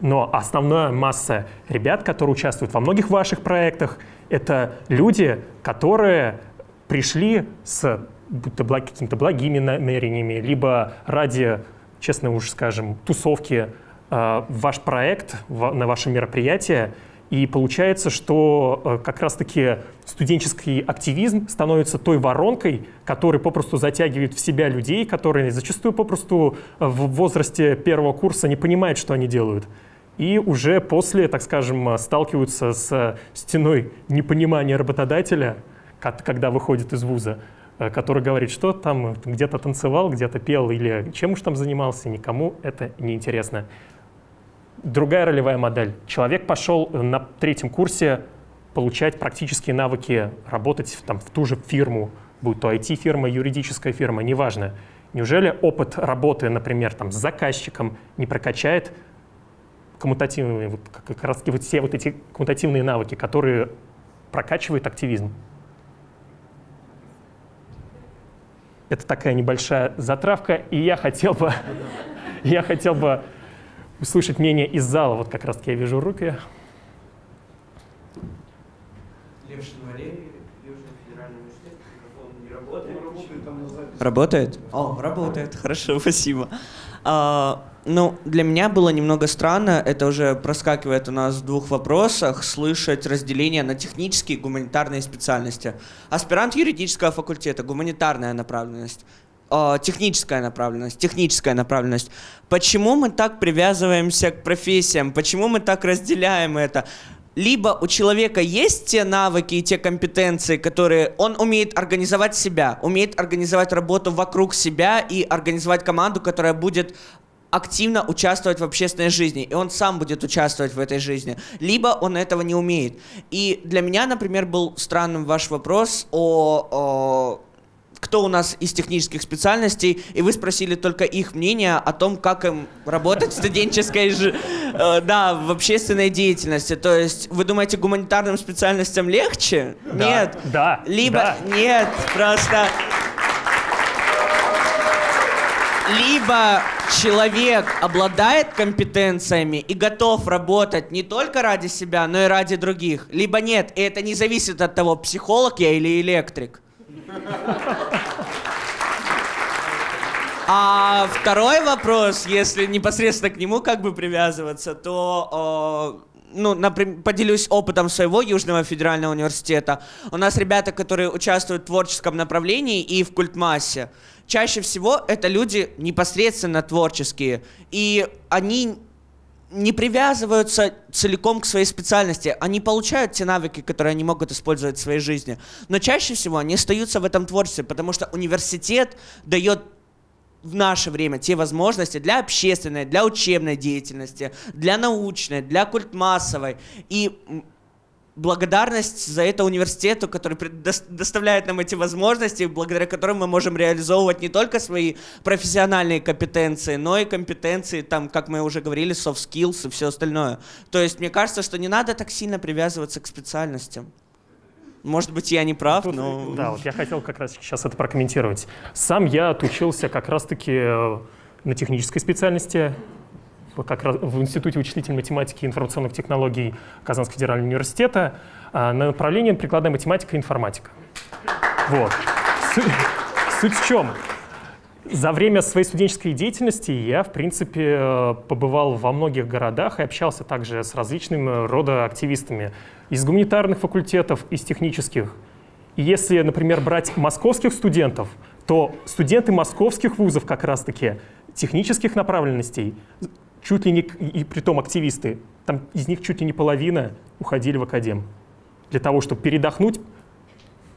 Но основная масса ребят, которые участвуют во многих ваших проектах, это люди, которые пришли с будто благ, какими-то благими намерениями, либо ради, честно уж скажем, тусовки э, ваш проект в, на ваше мероприятие, и получается, что э, как раз-таки студенческий активизм становится той воронкой, которая попросту затягивает в себя людей, которые зачастую попросту в возрасте первого курса не понимают, что они делают. И уже после, так скажем, сталкиваются с стеной непонимания работодателя, когда выходит из вуза, э, который говорит, что там где-то танцевал, где-то пел или чем уж там занимался, никому это не интересно. Другая ролевая модель. Человек пошел на третьем курсе получать практические навыки, работать там, в ту же фирму, будь то IT-фирма, юридическая фирма, неважно. Неужели опыт работы, например, там, с заказчиком не прокачает коммутативные, вот, как раз вот все вот эти коммутативные навыки, которые прокачивают активизм? Это такая небольшая затравка, и я хотел бы, [LAUGHS] я хотел бы услышать мнение из зала. Вот как раз-таки я вижу руки. Левшин Валерий, Южный федеральный университет. Микрофон не работает. Работает? О, работает. Хорошо, спасибо. А, ну, для меня было немного странно, это уже проскакивает у нас в двух вопросах, слышать разделение на технические и гуманитарные специальности. Аспирант юридического факультета, гуманитарная направленность. А, техническая направленность, техническая направленность. Почему мы так привязываемся к профессиям? Почему мы так разделяем это? Либо у человека есть те навыки и те компетенции, которые он умеет организовать себя, умеет организовать работу вокруг себя и организовать команду, которая будет активно участвовать в общественной жизни, и он сам будет участвовать в этой жизни, либо он этого не умеет. И для меня, например, был странным ваш вопрос о, о кто у нас из технических специальностей, и вы спросили только их мнение о том, как им работать в студенческой, же, э, да, в общественной деятельности. То есть вы думаете, гуманитарным специальностям легче? Да, нет. Да. Либо да. нет, просто либо человек обладает компетенциями и готов работать не только ради себя, но и ради других, либо нет. И это не зависит от того, психолог я или электрик. А второй вопрос, если непосредственно к нему как бы привязываться, то ну, например, поделюсь опытом своего Южного федерального университета. У нас ребята, которые участвуют в творческом направлении и в культмассе. Чаще всего это люди непосредственно творческие. И они не привязываются целиком к своей специальности. Они получают те навыки, которые они могут использовать в своей жизни. Но чаще всего они остаются в этом творчестве, потому что университет дает в наше время те возможности для общественной, для учебной деятельности, для научной, для культмассовой. И благодарность за это университету, который предоставляет нам эти возможности, благодаря которым мы можем реализовывать не только свои профессиональные компетенции, но и компетенции, там, как мы уже говорили, soft skills и все остальное. То есть мне кажется, что не надо так сильно привязываться к специальностям. Может быть, я не прав, Тут, но... Да, вот я хотел как раз сейчас это прокомментировать. Сам я отучился как раз-таки э, на технической специальности, как раз в Институте вычислительной математики и информационных технологий Казанского федерального университета на направлении прикладная математика и информатика. Вот. Суть в чем? За время своей студенческой деятельности я, в принципе, э, побывал во многих городах и общался также с различными рода активистами из гуманитарных факультетов, из технических. И если, например, брать московских студентов, то студенты московских вузов как раз-таки технических направленностей чуть ли не, и при том активисты, там из них чуть ли не половина уходили в академ. Для того, чтобы передохнуть,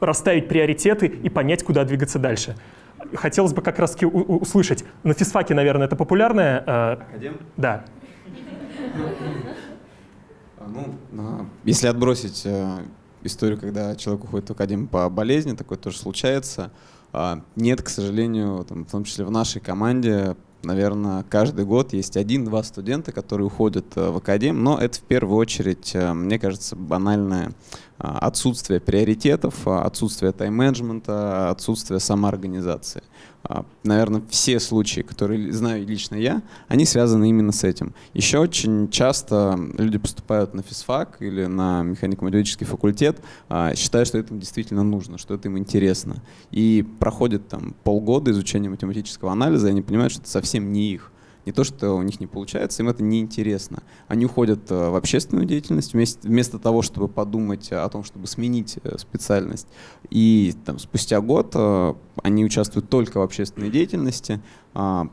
расставить приоритеты и понять, куда двигаться дальше. Хотелось бы как раз услышать, на физфаке, наверное, это популярное... Э, Академ? Да. А, ну, а, если отбросить э, историю, когда человек уходит в академ по болезни, такое тоже случается. А, нет, к сожалению, там, в том числе в нашей команде наверное, каждый год есть один-два студента, которые уходят э, в академ, но это в первую очередь, э, мне кажется, банальное а, отсутствие приоритетов, отсутствие тайм-менеджмента, отсутствие самоорганизации. А, Наверное, все случаи, которые знаю лично я, они связаны именно с этим. Еще очень часто люди поступают на физфак или на механико-математический факультет, а, считая, что это им действительно нужно, что это им интересно. И проходит там полгода изучения математического анализа, и они понимают, что это совсем не их. Не то, что у них не получается, им это неинтересно. Они уходят э, в общественную деятельность вместо, вместо того, чтобы подумать о том, чтобы сменить э, специальность. И там, спустя год э, они участвуют только в общественной деятельности, а,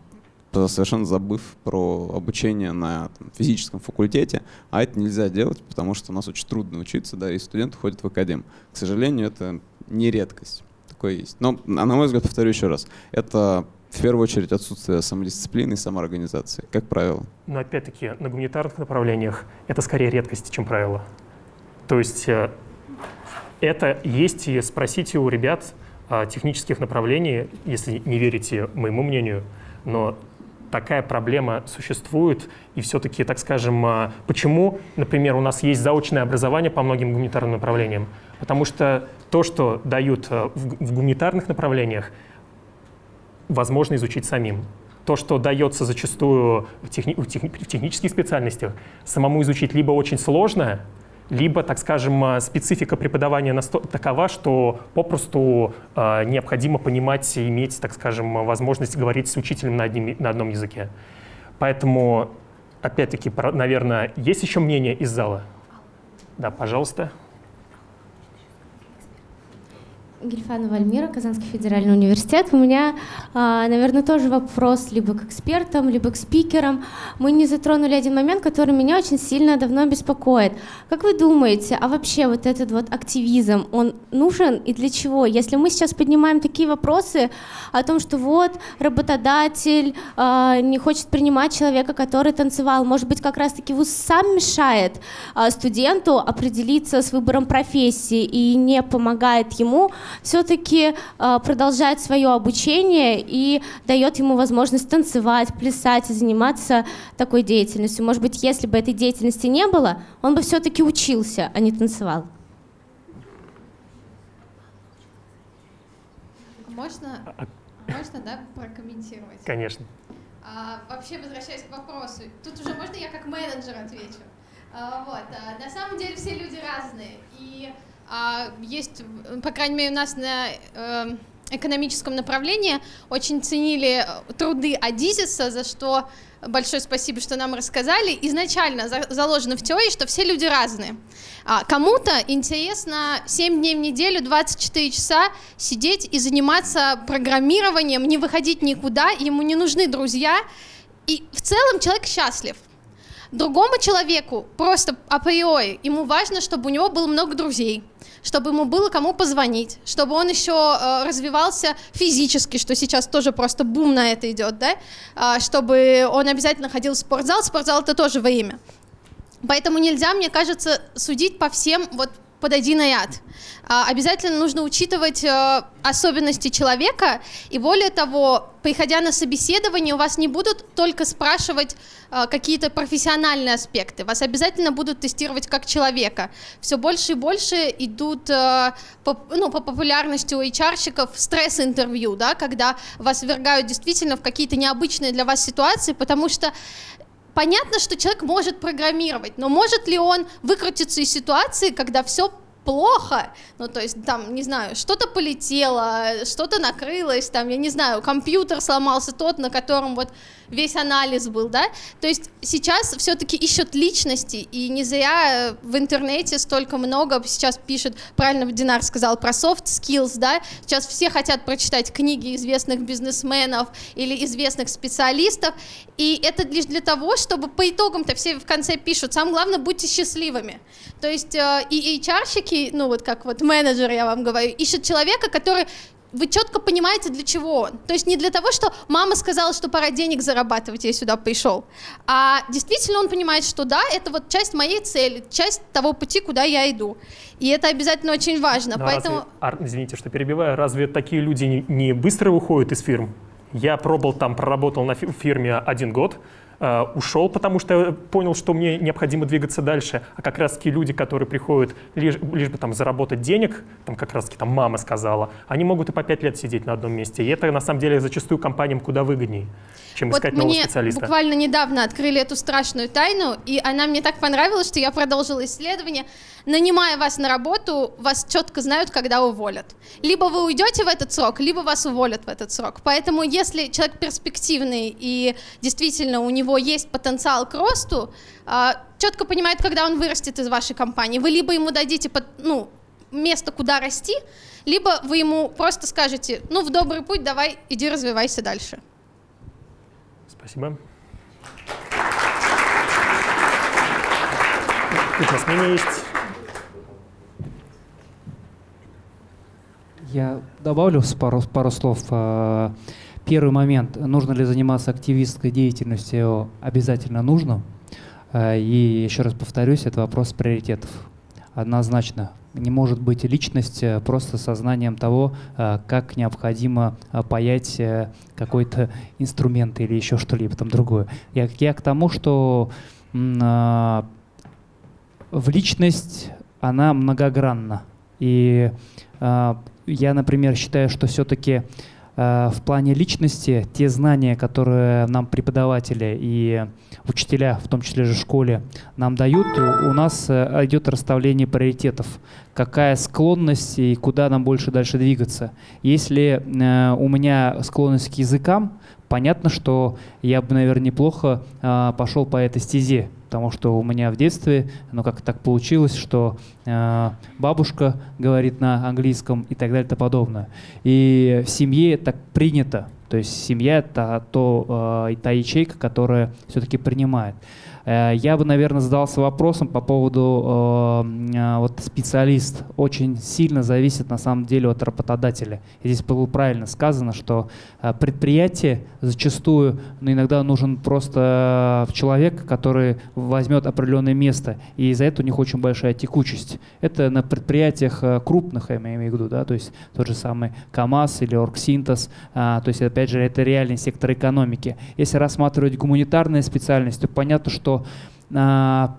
совершенно забыв про обучение на там, физическом факультете, а это нельзя делать, потому что у нас очень трудно учиться, да, и студенты ходят в академ. К сожалению, это не редкость. Такое есть. Но, на мой взгляд, повторю еще раз, это в первую очередь отсутствие самодисциплины и самоорганизации, как правило. Но опять-таки на гуманитарных направлениях это скорее редкость, чем правило. То есть э, это есть и спросите у ребят а, технических направлений, если не верите моему мнению, но такая проблема существует, и все-таки, так скажем, а, почему, например, у нас есть заочное образование по многим гуманитарным направлениям? Потому что то, что дают в, в гуманитарных направлениях, возможно изучить самим. То, что дается зачастую в, техни в, техни в технических специальностях, самому изучить либо очень сложно, либо, так скажем, специфика преподавания такова, что попросту э, необходимо понимать и иметь, так скажем, возможность говорить с учителем на, одним, на одном языке. Поэтому, опять-таки, наверное, есть еще мнение из зала? Да, пожалуйста. Гельфанова Альмира, Казанский федеральный университет. У меня, а, наверное, тоже вопрос либо к экспертам, либо к спикерам. Мы не затронули один момент, который меня очень сильно давно беспокоит. Как вы думаете, а вообще вот этот вот активизм, он нужен и для чего? Если мы сейчас поднимаем такие вопросы о том, что вот работодатель э, не хочет принимать человека, который танцевал, может быть, как раз-таки вуз сам мешает э, студенту определиться с выбором профессии и не помогает ему все-таки э, продолжает свое обучение и дает ему возможность танцевать, плясать и заниматься такой деятельностью. Может быть, если бы этой деятельности не было, он бы все-таки учился, а не танцевал. Можно, можно да, прокомментировать? Конечно. А, вообще, возвращаясь к вопросу, тут уже можно я как менеджер отвечу? А, вот, а, на самом деле все люди разные, и есть, по крайней мере, у нас на эм, экономическом направлении очень ценили э, труды Адизиса, за что большое спасибо, что нам рассказали. Изначально заложено в теории, что все люди разные. А кому-то интересно 7 дней в неделю, 24 часа сидеть и заниматься программированием, не выходить никуда, ему не нужны друзья, и в целом человек счастлив. Другому человеку просто априори ему важно, чтобы у него было много друзей, чтобы ему было кому позвонить, чтобы он еще э, развивался физически, что сейчас тоже просто бум на это идет, да, э, чтобы он обязательно ходил в спортзал, спортзал это тоже во имя. Поэтому нельзя, мне кажется, судить по всем вот под один ряд. А, обязательно нужно учитывать а, особенности человека, и более того, приходя на собеседование, у вас не будут только спрашивать а, какие-то профессиональные аспекты, вас обязательно будут тестировать как человека. Все больше и больше идут по, ну, по популярности у HR-щиков стресс-интервью, да, когда вас ввергают действительно в какие-то необычные для вас ситуации, потому что понятно, что человек может программировать, но может ли он выкрутиться из ситуации, когда все плохо, ну, то есть, там, не знаю, что-то полетело, что-то накрылось, там, я не знаю, компьютер сломался тот, на котором вот весь анализ был, да, то есть сейчас все-таки ищут личности, и не зря в интернете столько много сейчас пишут, правильно Динар сказал про soft skills, да, сейчас все хотят прочитать книги известных бизнесменов или известных специалистов, и это лишь для того, чтобы по итогам-то все в конце пишут, самое главное, будьте счастливыми, то есть э, и HR-щики, ну вот как вот менеджер, я вам говорю, ищут человека, который вы четко понимаете, для чего он. То есть не для того, что мама сказала, что пора денег зарабатывать, я сюда пришел. А действительно он понимает, что да, это вот часть моей цели, часть того пути, куда я иду. И это обязательно очень важно. Но Поэтому... разве, извините, что перебиваю. Разве такие люди не, быстро уходят из фирм? Я пробовал там, проработал на фирме один год, ушел, потому что понял, что мне необходимо двигаться дальше, а как раз-таки люди, которые приходят лишь, лишь бы там заработать денег, там как раз-таки там мама сказала, они могут и по пять лет сидеть на одном месте. И это на самом деле зачастую компаниям куда выгоднее, чем Вот искать нового мне специалиста. буквально недавно открыли эту страшную тайну, и она мне так понравилась, что я продолжила исследование. Нанимая вас на работу, вас четко знают, когда уволят. Либо вы уйдете в этот срок, либо вас уволят в этот срок. Поэтому если человек перспективный и действительно у него есть потенциал к росту, а, четко понимает, когда он вырастет из вашей компании. Вы либо ему дадите ну, место, куда расти, либо вы ему просто скажете, ну, в добрый путь, давай, иди развивайся дальше. Спасибо. Тут у мнение есть. Я добавлю пару, пару слов. Э, Первый момент. Нужно ли заниматься активистской деятельностью? Обязательно нужно. Э, И еще раз повторюсь, это вопрос приоритетов. Однозначно. Не может быть личность э, просто сознанием того, как необходимо паять какой-то инструмент или еще что-либо там другое. Я, я к тому, что в личность она многогранна. И я, например, считаю, что все-таки э, в плане личности те знания, которые нам преподаватели и учителя, в том числе же в школе, нам дают, у, у нас э, идет расставление приоритетов. Какая склонность и куда нам больше дальше двигаться. Если э, у меня склонность к языкам, понятно, что я бы, наверное, неплохо э, пошел по этой стезе, потому что у меня в детстве, ну как так получилось, что э, бабушка говорит на английском и так далее и тому подобное. И в семье так принято, то есть семья это то, э, та ячейка, которая все-таки принимает. Э, Я бы, наверное, задался вопросом по поводу э, э, вот специалист. Очень сильно зависит на самом деле от работодателя. И здесь было правильно сказано, что э, предприятие зачастую, ну, иногда нужен просто человек, который возьмет определенное место, и из-за этого у них очень большая текучесть. Это на предприятиях крупных, я имею в виду, да, то есть тот же самый КАМАЗ или Оргсинтез, а, то есть опять же это реальный сектор экономики. Если рассматривать гуманитарные специальности, то понятно, что а,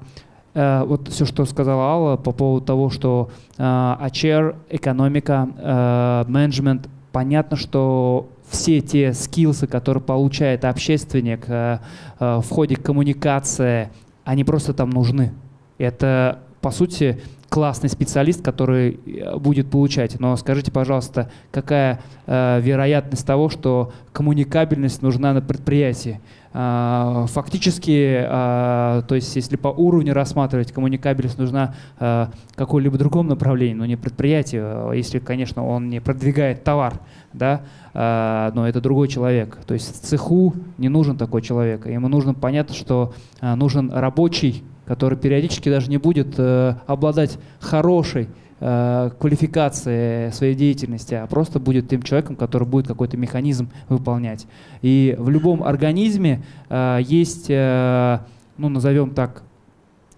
а, вот все, что сказала Алла по поводу того, что а, HR, экономика, а, менеджмент, понятно, что все те скиллсы, которые получает общественник а, в ходе коммуникации, они просто там нужны. Это, по сути, классный специалист, который э, будет получать. Но скажите, пожалуйста, какая э, вероятность того, что коммуникабельность нужна на предприятии? А, Фактически, а, то есть если по уровню рассматривать, коммуникабельность нужна в каком-либо другом направлении, но не предприятие, а если, конечно, он не продвигает товар, да, а, но это другой человек. То есть в цеху не нужен такой человек. Ему нужно понятно, что а, нужен рабочий, который периодически даже не будет э, обладать хорошей э, квалификацией своей деятельности, а просто будет тем человеком, который будет какой-то механизм выполнять. И в любом организме э, есть, э, ну назовем так,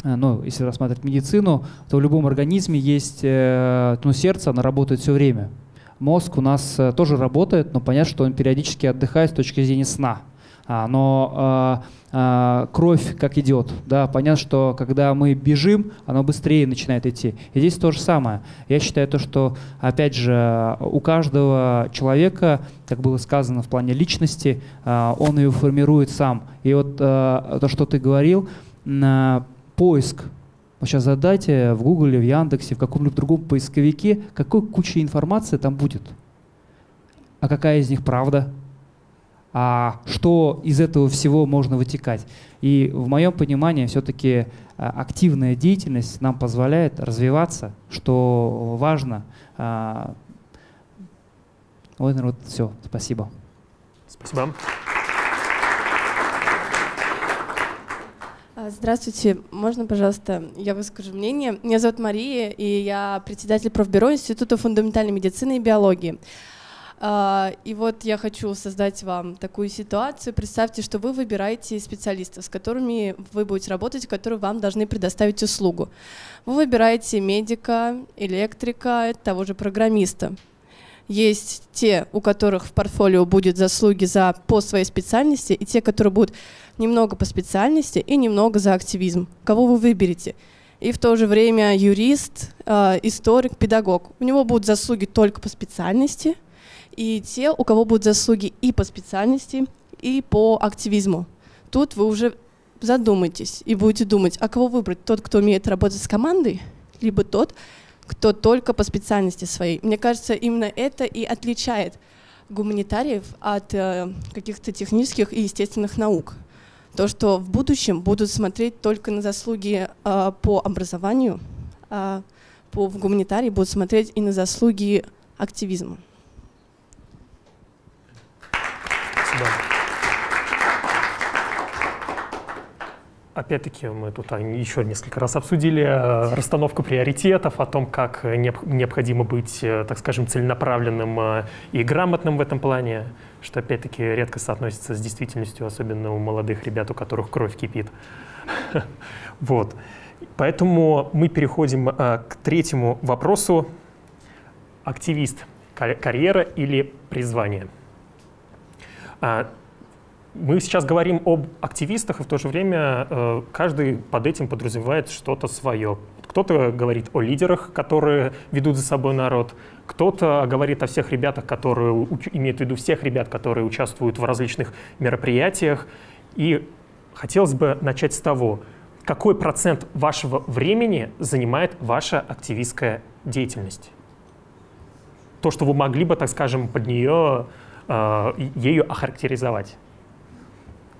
э, ну, если рассматривать медицину, то в любом организме есть э, ну, сердце, оно работает все время. Мозг у нас э, тоже работает, но понятно, что он периодически отдыхает с точки зрения сна. А, но э, э, кровь как идет, да, понятно, что когда мы бежим, оно быстрее начинает идти. И здесь то же самое. Я считаю то, что, опять же, у каждого человека, как было сказано в плане личности, он ее формирует сам. И вот то, что ты говорил, поиск. Вот сейчас задайте в Гугле, в Яндексе, в каком-либо другом поисковике, какой куча информации там будет. А какая из них правда? А что из этого всего можно вытекать. И в моем понимании все-таки активная деятельность нам позволяет развиваться, что важно. А, Вот, наверное, вот все. Спасибо. Спасибо. А, Здравствуйте, можно, пожалуйста, я выскажу мнение. Меня зовут Мария, и я председатель профбюро Института фундаментальной медицины и биологии. А, И вот я хочу создать вам такую ситуацию. Представьте, что вы выбираете специалистов, с которыми вы будете работать, которые вам должны предоставить услугу. Вы выбираете медика, электрика, того же программиста. есть те, у которых в портфолио будет заслуги за по своей специальности, и те, которые будут немного по специальности и немного за активизм. Кого вы выберете? И в то же время юрист, э, историк, педагог. У него будут заслуги только по специальности, и те, у кого будут заслуги и по специальности, и по активизму. Тут вы уже задумайтесь и будете думать, а кого выбрать? Тот, кто умеет работать с командой, либо тот, кто только по специальности своей. Мне кажется, именно это и отличает гуманитариев от э, каких-то технических и естественных наук. То, что в будущем будут смотреть только на заслуги э, по образованию, а по, в гуманитарии будут смотреть и на заслуги активизма. Опять-таки мы тут еще несколько раз обсудили э, расстановку приоритетов, о том, как необходимо быть, э, так скажем, целенаправленным э, и грамотным в этом плане, что опять-таки редко соотносится с действительностью, особенно у молодых ребят, у которых кровь кипит. [LAUGHS] Вот. Поэтому мы переходим к третьему вопросу. Активист – карьера или призвание? Мы сейчас говорим об активистах, и в то же время э, каждый под этим подразумевает что-то свое. Кто-то говорит о лидерах, которые ведут за собой народ, кто-то говорит о всех ребятах, которые имеют в виду всех ребят, которые участвуют в различных мероприятиях. И хотелось бы начать с того, какой процент вашего времени занимает ваша активистская деятельность? То, что вы могли бы, так скажем, под нее, э, ею охарактеризовать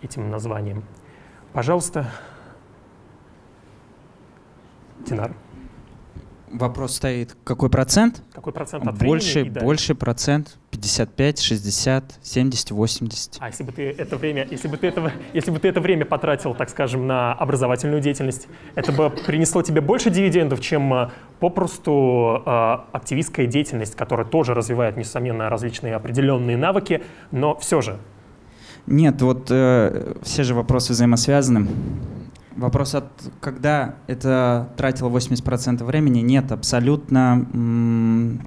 этим названием. Пожалуйста, Динар. Вопрос стоит, какой процент? Какой процент от больше, времени? Больше процент, 55, 60, 70, 80. А если бы ты это время, если бы ты, этого, если бы ты это время потратил, так скажем, на образовательную деятельность, это бы принесло тебе больше дивидендов, чем э, попросту э, активистская деятельность, которая тоже развивает, несомненно, различные определенные навыки, но все же нет, вот э, все же вопросы взаимосвязаны. Вопрос, от когда это тратило 80% времени, нет, абсолютно.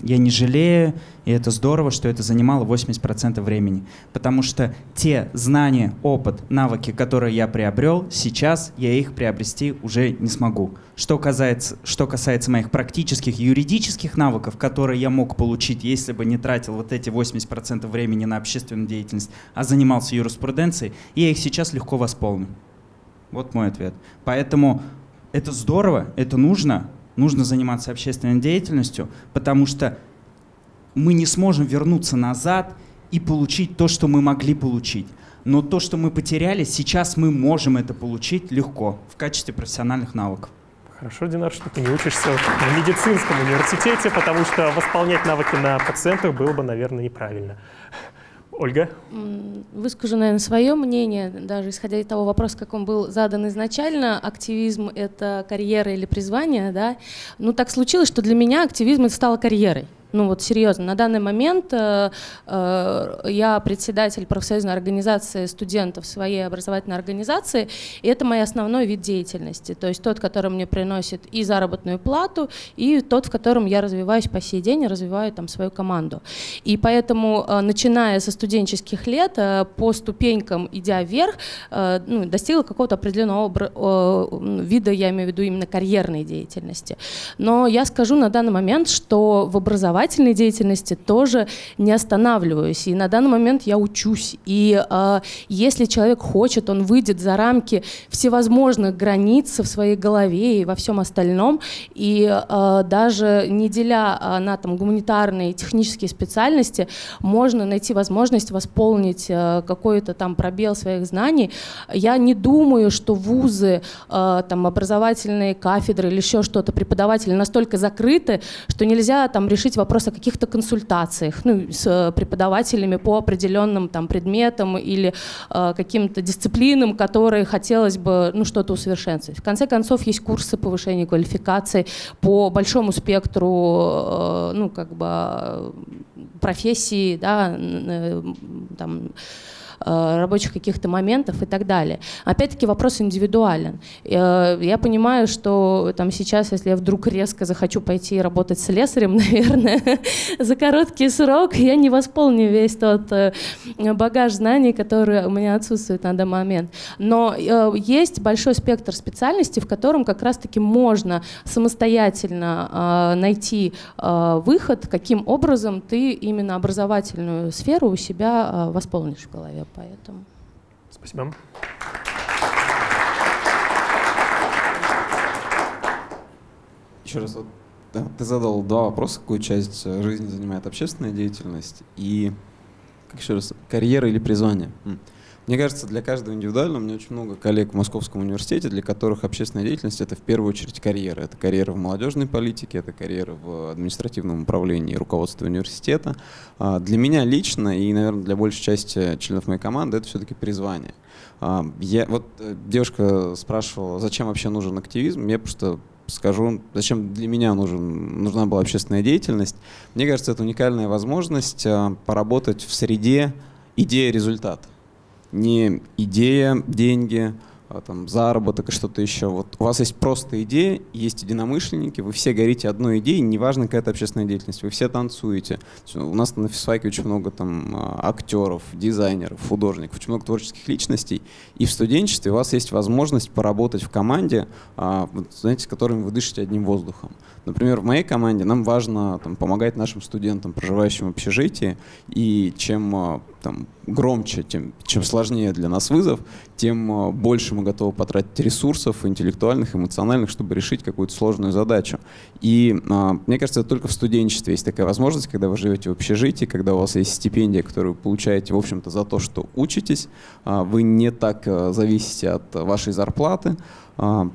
Я не жалею, и это здорово, что это занимало 80% времени. Потому что те знания, опыт, навыки, которые я приобрел, сейчас я их приобрести уже не смогу. Что касается, что касается моих практических юридических навыков, которые я мог получить, если бы не тратил вот эти 80% времени на общественную деятельность, а занимался юриспруденцией, я их сейчас легко восполню. Вот мой ответ. Поэтому это здорово, это нужно, нужно заниматься общественной деятельностью, потому что мы не сможем вернуться назад и получить то, что мы могли получить. Но то, что мы потеряли, сейчас мы можем это получить легко в качестве профессиональных навыков. Хорошо, Динар, что ты не учишься в медицинском университете, потому что восполнять навыки на пациентах было бы, наверное, неправильно. Ольга? Выскажу, наверное, свое мнение, даже исходя из того вопроса, как он был задан изначально, активизм — это карьера или призвание, да? Ну, так случилось, что для меня активизм — это стало карьерой. Ну вот серьезно, на данный момент э, э, я председатель профсоюзной организации студентов своей образовательной организации, и это мой основной вид деятельности, то есть тот, который мне приносит и заработную плату, и тот, в котором я развиваюсь по сей день, развиваю там свою команду. И поэтому, э, начиная со студенческих лет, э, по ступенькам идя вверх, э, ну, достигла какого-то определенного э, вида, я имею в виду именно карьерной деятельности. Но я скажу на данный момент, что в образовании образовательной деятельности тоже не останавливаюсь. И на данный момент я учусь. И э, если человек хочет, он выйдет за рамки всевозможных границ в своей голове и во всем остальном. И э, даже не деля э, на там, гуманитарные и технические специальности, можно найти возможность восполнить э, какой-то там пробел своих знаний. Я не думаю, что вузы, э, там, образовательные кафедры или еще что-то, преподаватели настолько закрыты, что нельзя там решить вопрос вопрос о каких-то консультациях ну, с э, преподавателями по определенным там, предметам или э, каким-то дисциплинам, которые хотелось бы ну, что-то усовершенствовать. В конце концов, есть курсы повышения квалификации по большому спектру э, ну, как бы, профессий, да, э, там, э, рабочих каких-то моментов и так далее. Опять-таки вопрос индивидуален. Э, я понимаю, что там сейчас, если я вдруг резко захочу пойти работать с слесарем, [LAUGHS] наверное, за короткий срок я не восполню весь тот э, багаж знаний, который у меня отсутствует на данный момент. Но э, есть большой спектр специальностей, в котором как раз-таки можно самостоятельно э, найти э, выход, каким образом ты именно образовательную сферу у себя э, восполнишь в голове. Поэтому. Спасибо. Еще раз, вот, да, ты задал два вопроса, какую часть э, жизни занимает общественная деятельность и, как еще раз, карьера или призвание. Мне кажется, для каждого индивидуально, у меня очень много коллег в Московском университете, для которых общественная деятельность — это в первую очередь карьера. Это карьера в молодежной политике, это карьера в административном управлении и руководстве университета. А Для меня лично и, наверное, для большей части членов моей команды это все-таки призвание. А, Я, вот э, девушка спрашивала, зачем вообще нужен активизм. Я просто скажу, зачем для меня нужен, нужна была общественная деятельность. Мне кажется, это уникальная возможность а, поработать в среде идея-результат. Не идея, деньги, а, там, заработок и что-то еще. Вот у вас есть просто идея, есть единомышленники, вы все горите одной идеей, неважно какая это общественная деятельность, вы все танцуете. У нас на физфаке очень много там а, актеров, дизайнеров, художников, очень много творческих личностей. И в студенчестве у вас есть возможность поработать в команде, а, знаете, с которыми вы дышите одним воздухом. Например, в моей команде нам важно там, помогать нашим студентам, проживающим в общежитии, и чем там, громче, тем, чем сложнее для нас вызов, тем а, больше мы готовы потратить ресурсов интеллектуальных, эмоциональных, чтобы решить какую-то сложную задачу. И а, мне кажется, это только в студенчестве есть такая возможность, когда вы живете в общежитии, когда у вас есть стипендия, которую вы получаете, в общем-то, за то, что учитесь, а, вы не так а, зависите от вашей зарплаты, а,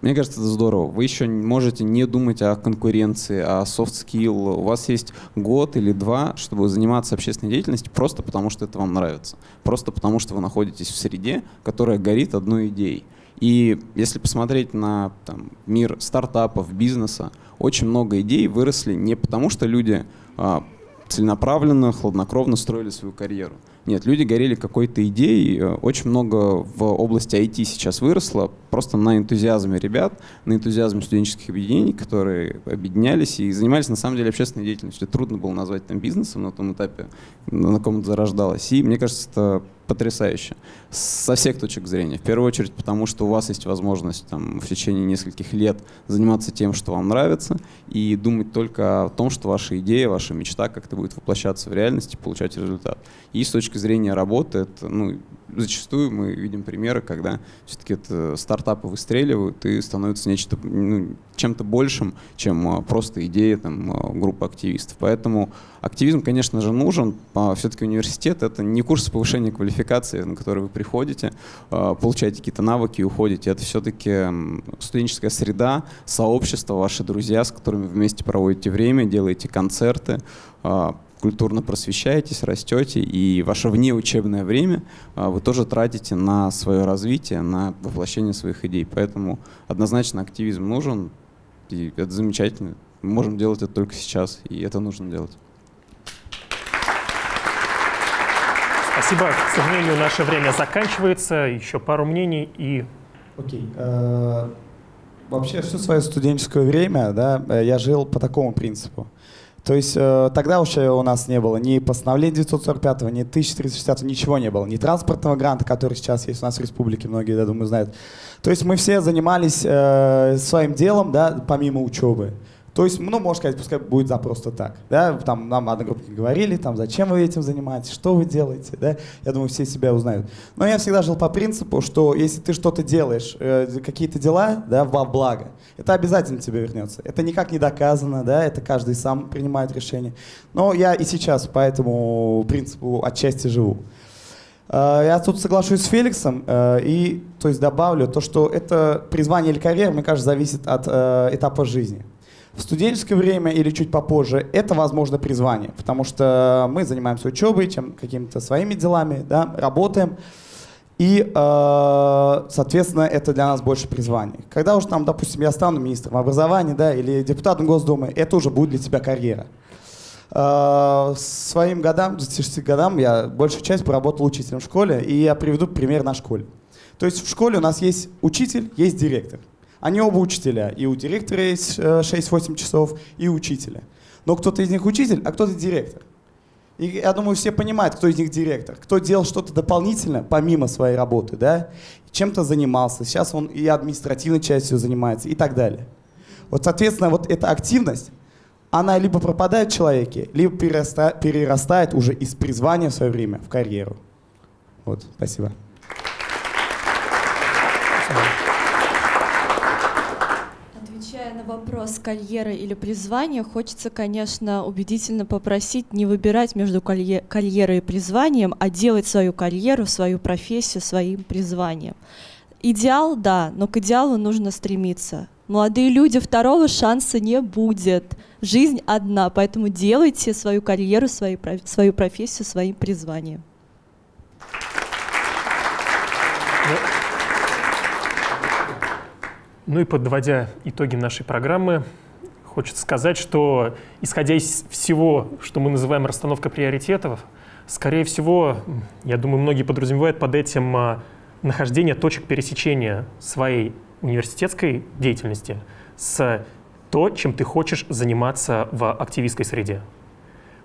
мне кажется, это здорово. Вы еще можете не думать о конкуренции, о soft skill. У вас есть год или два, чтобы заниматься общественной деятельностью просто потому, что это вам нравится. Просто потому, что вы находитесь в среде, которая горит одной идеей. И если посмотреть на там, мир стартапов, бизнеса, очень много идей выросли не потому, что люди а, целенаправленно, хладнокровно строили свою карьеру. Нет, люди горели какой-то идеей. Э, Очень много в области IT сейчас выросло просто на энтузиазме ребят, на энтузиазме студенческих объединений, которые объединялись и занимались на самом деле общественной деятельностью. Трудно было назвать там бизнесом на том этапе, на ком это зарождалось. И мне кажется, это потрясающе. Со всех точек зрения. В первую очередь, потому что у вас есть возможность там, в течение нескольких лет заниматься тем, что вам нравится, и думать только о том, что ваша идея, ваша мечта как-то будет воплощаться в реальности, получать результат. И с точки зрения работы, это, ну, зачастую мы видим примеры, когда все-таки это стартапы выстреливают и становятся нечто, ну, чем-то большим, чем а, просто идея там, а, группы активистов. Поэтому активизм, конечно же, нужен. А Все-таки университет — это не курс повышения квалификации, на который вы приходите, получаете какие-то навыки и уходите. Это все-таки студенческая среда, сообщество, ваши друзья, с которыми вместе проводите время, делаете концерты, культурно просвещаетесь, растете, и ваше внеучебное время а, вы тоже тратите на свое развитие, на воплощение своих идей. Поэтому однозначно активизм нужен, и это замечательно. Мы можем делать это только сейчас, и это нужно делать. Спасибо. К сожалению, наше время заканчивается. Еще пару мнений и... Окей. Э, Вообще все свое студенческое время, да, э, я жил по такому принципу. То есть э, тогда уже у нас не было ни постановления 945, ни 1360, ничего не было, ни транспортного гранта, который сейчас есть у нас в республике, многие, я думаю, знают. То есть мы все занимались э, своим делом, да, помимо учебы. То есть, ну, можно сказать, пускай будет за просто так. Да? Там нам одногруппники говорили, там, зачем вы этим занимаетесь, что вы делаете. Да? Я думаю, все себя узнают. Но я всегда жил по принципу, что если ты что-то делаешь, э, какие-то дела да, во благо, это обязательно тебе вернется. Это никак не доказано, да? это каждый сам принимает решение. Но я и сейчас по этому принципу отчасти живу. Э, Я тут соглашусь с Феликсом э, и то есть добавлю то, что это призвание или карьера, мне кажется, зависит от этапа жизни. В студенческое время или чуть попозже это, возможно, призвание, потому что мы занимаемся учебой, чем какими-то своими делами, да, работаем. И, э, соответственно, это для нас больше призвание. Когда уже там, допустим, я стану министром образования да, или депутатом Госдумы, это уже будет для тебя карьера. Э, своим годам, 26 годам, я большую часть поработал учителем в школе, и я приведу пример на школе. То есть в школе у нас есть учитель, есть директор. Они оба учителя. И у директора есть 6-8 часов, и учителя. Но кто-то из них учитель, а кто-то директор. И я думаю, все понимают, кто из них директор. Кто делал что-то дополнительно, помимо своей работы, да? Чем-то занимался. Сейчас он и административной частью занимается и так далее. Вот, соответственно, вот эта активность, она либо пропадает в человеке, либо перерастает, перерастает уже из призвания в свое время в карьеру. Вот, спасибо. Карьера или призвание, хочется, конечно, убедительно попросить не выбирать между карьерой и призванием, а делать свою карьеру, свою профессию своим призванием. Идеал, да, но к идеалу нужно стремиться. Молодые люди, второго шанса не будет. Жизнь одна, поэтому делайте свою карьеру, свою, свою профессию своим призванием. Ну и подводя итоги нашей программы, хочется сказать, что исходя из всего, что мы называем расстановка приоритетов, скорее всего, я думаю, многие подразумевают под этим а, нахождение точек пересечения своей университетской деятельности с то, чем ты хочешь заниматься в активистской среде.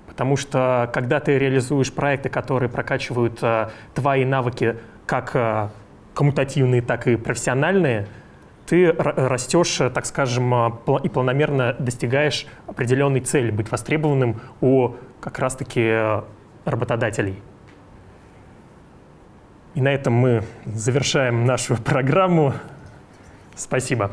Потому что когда ты реализуешь проекты, которые прокачивают а, твои навыки как а, коммутативные, так и профессиональные, ты растешь, так скажем, а, и планомерно достигаешь определенной цели, быть востребованным у как раз-таки работодателей. И на этом мы завершаем нашу [LAUGHS] программу. Спасибо.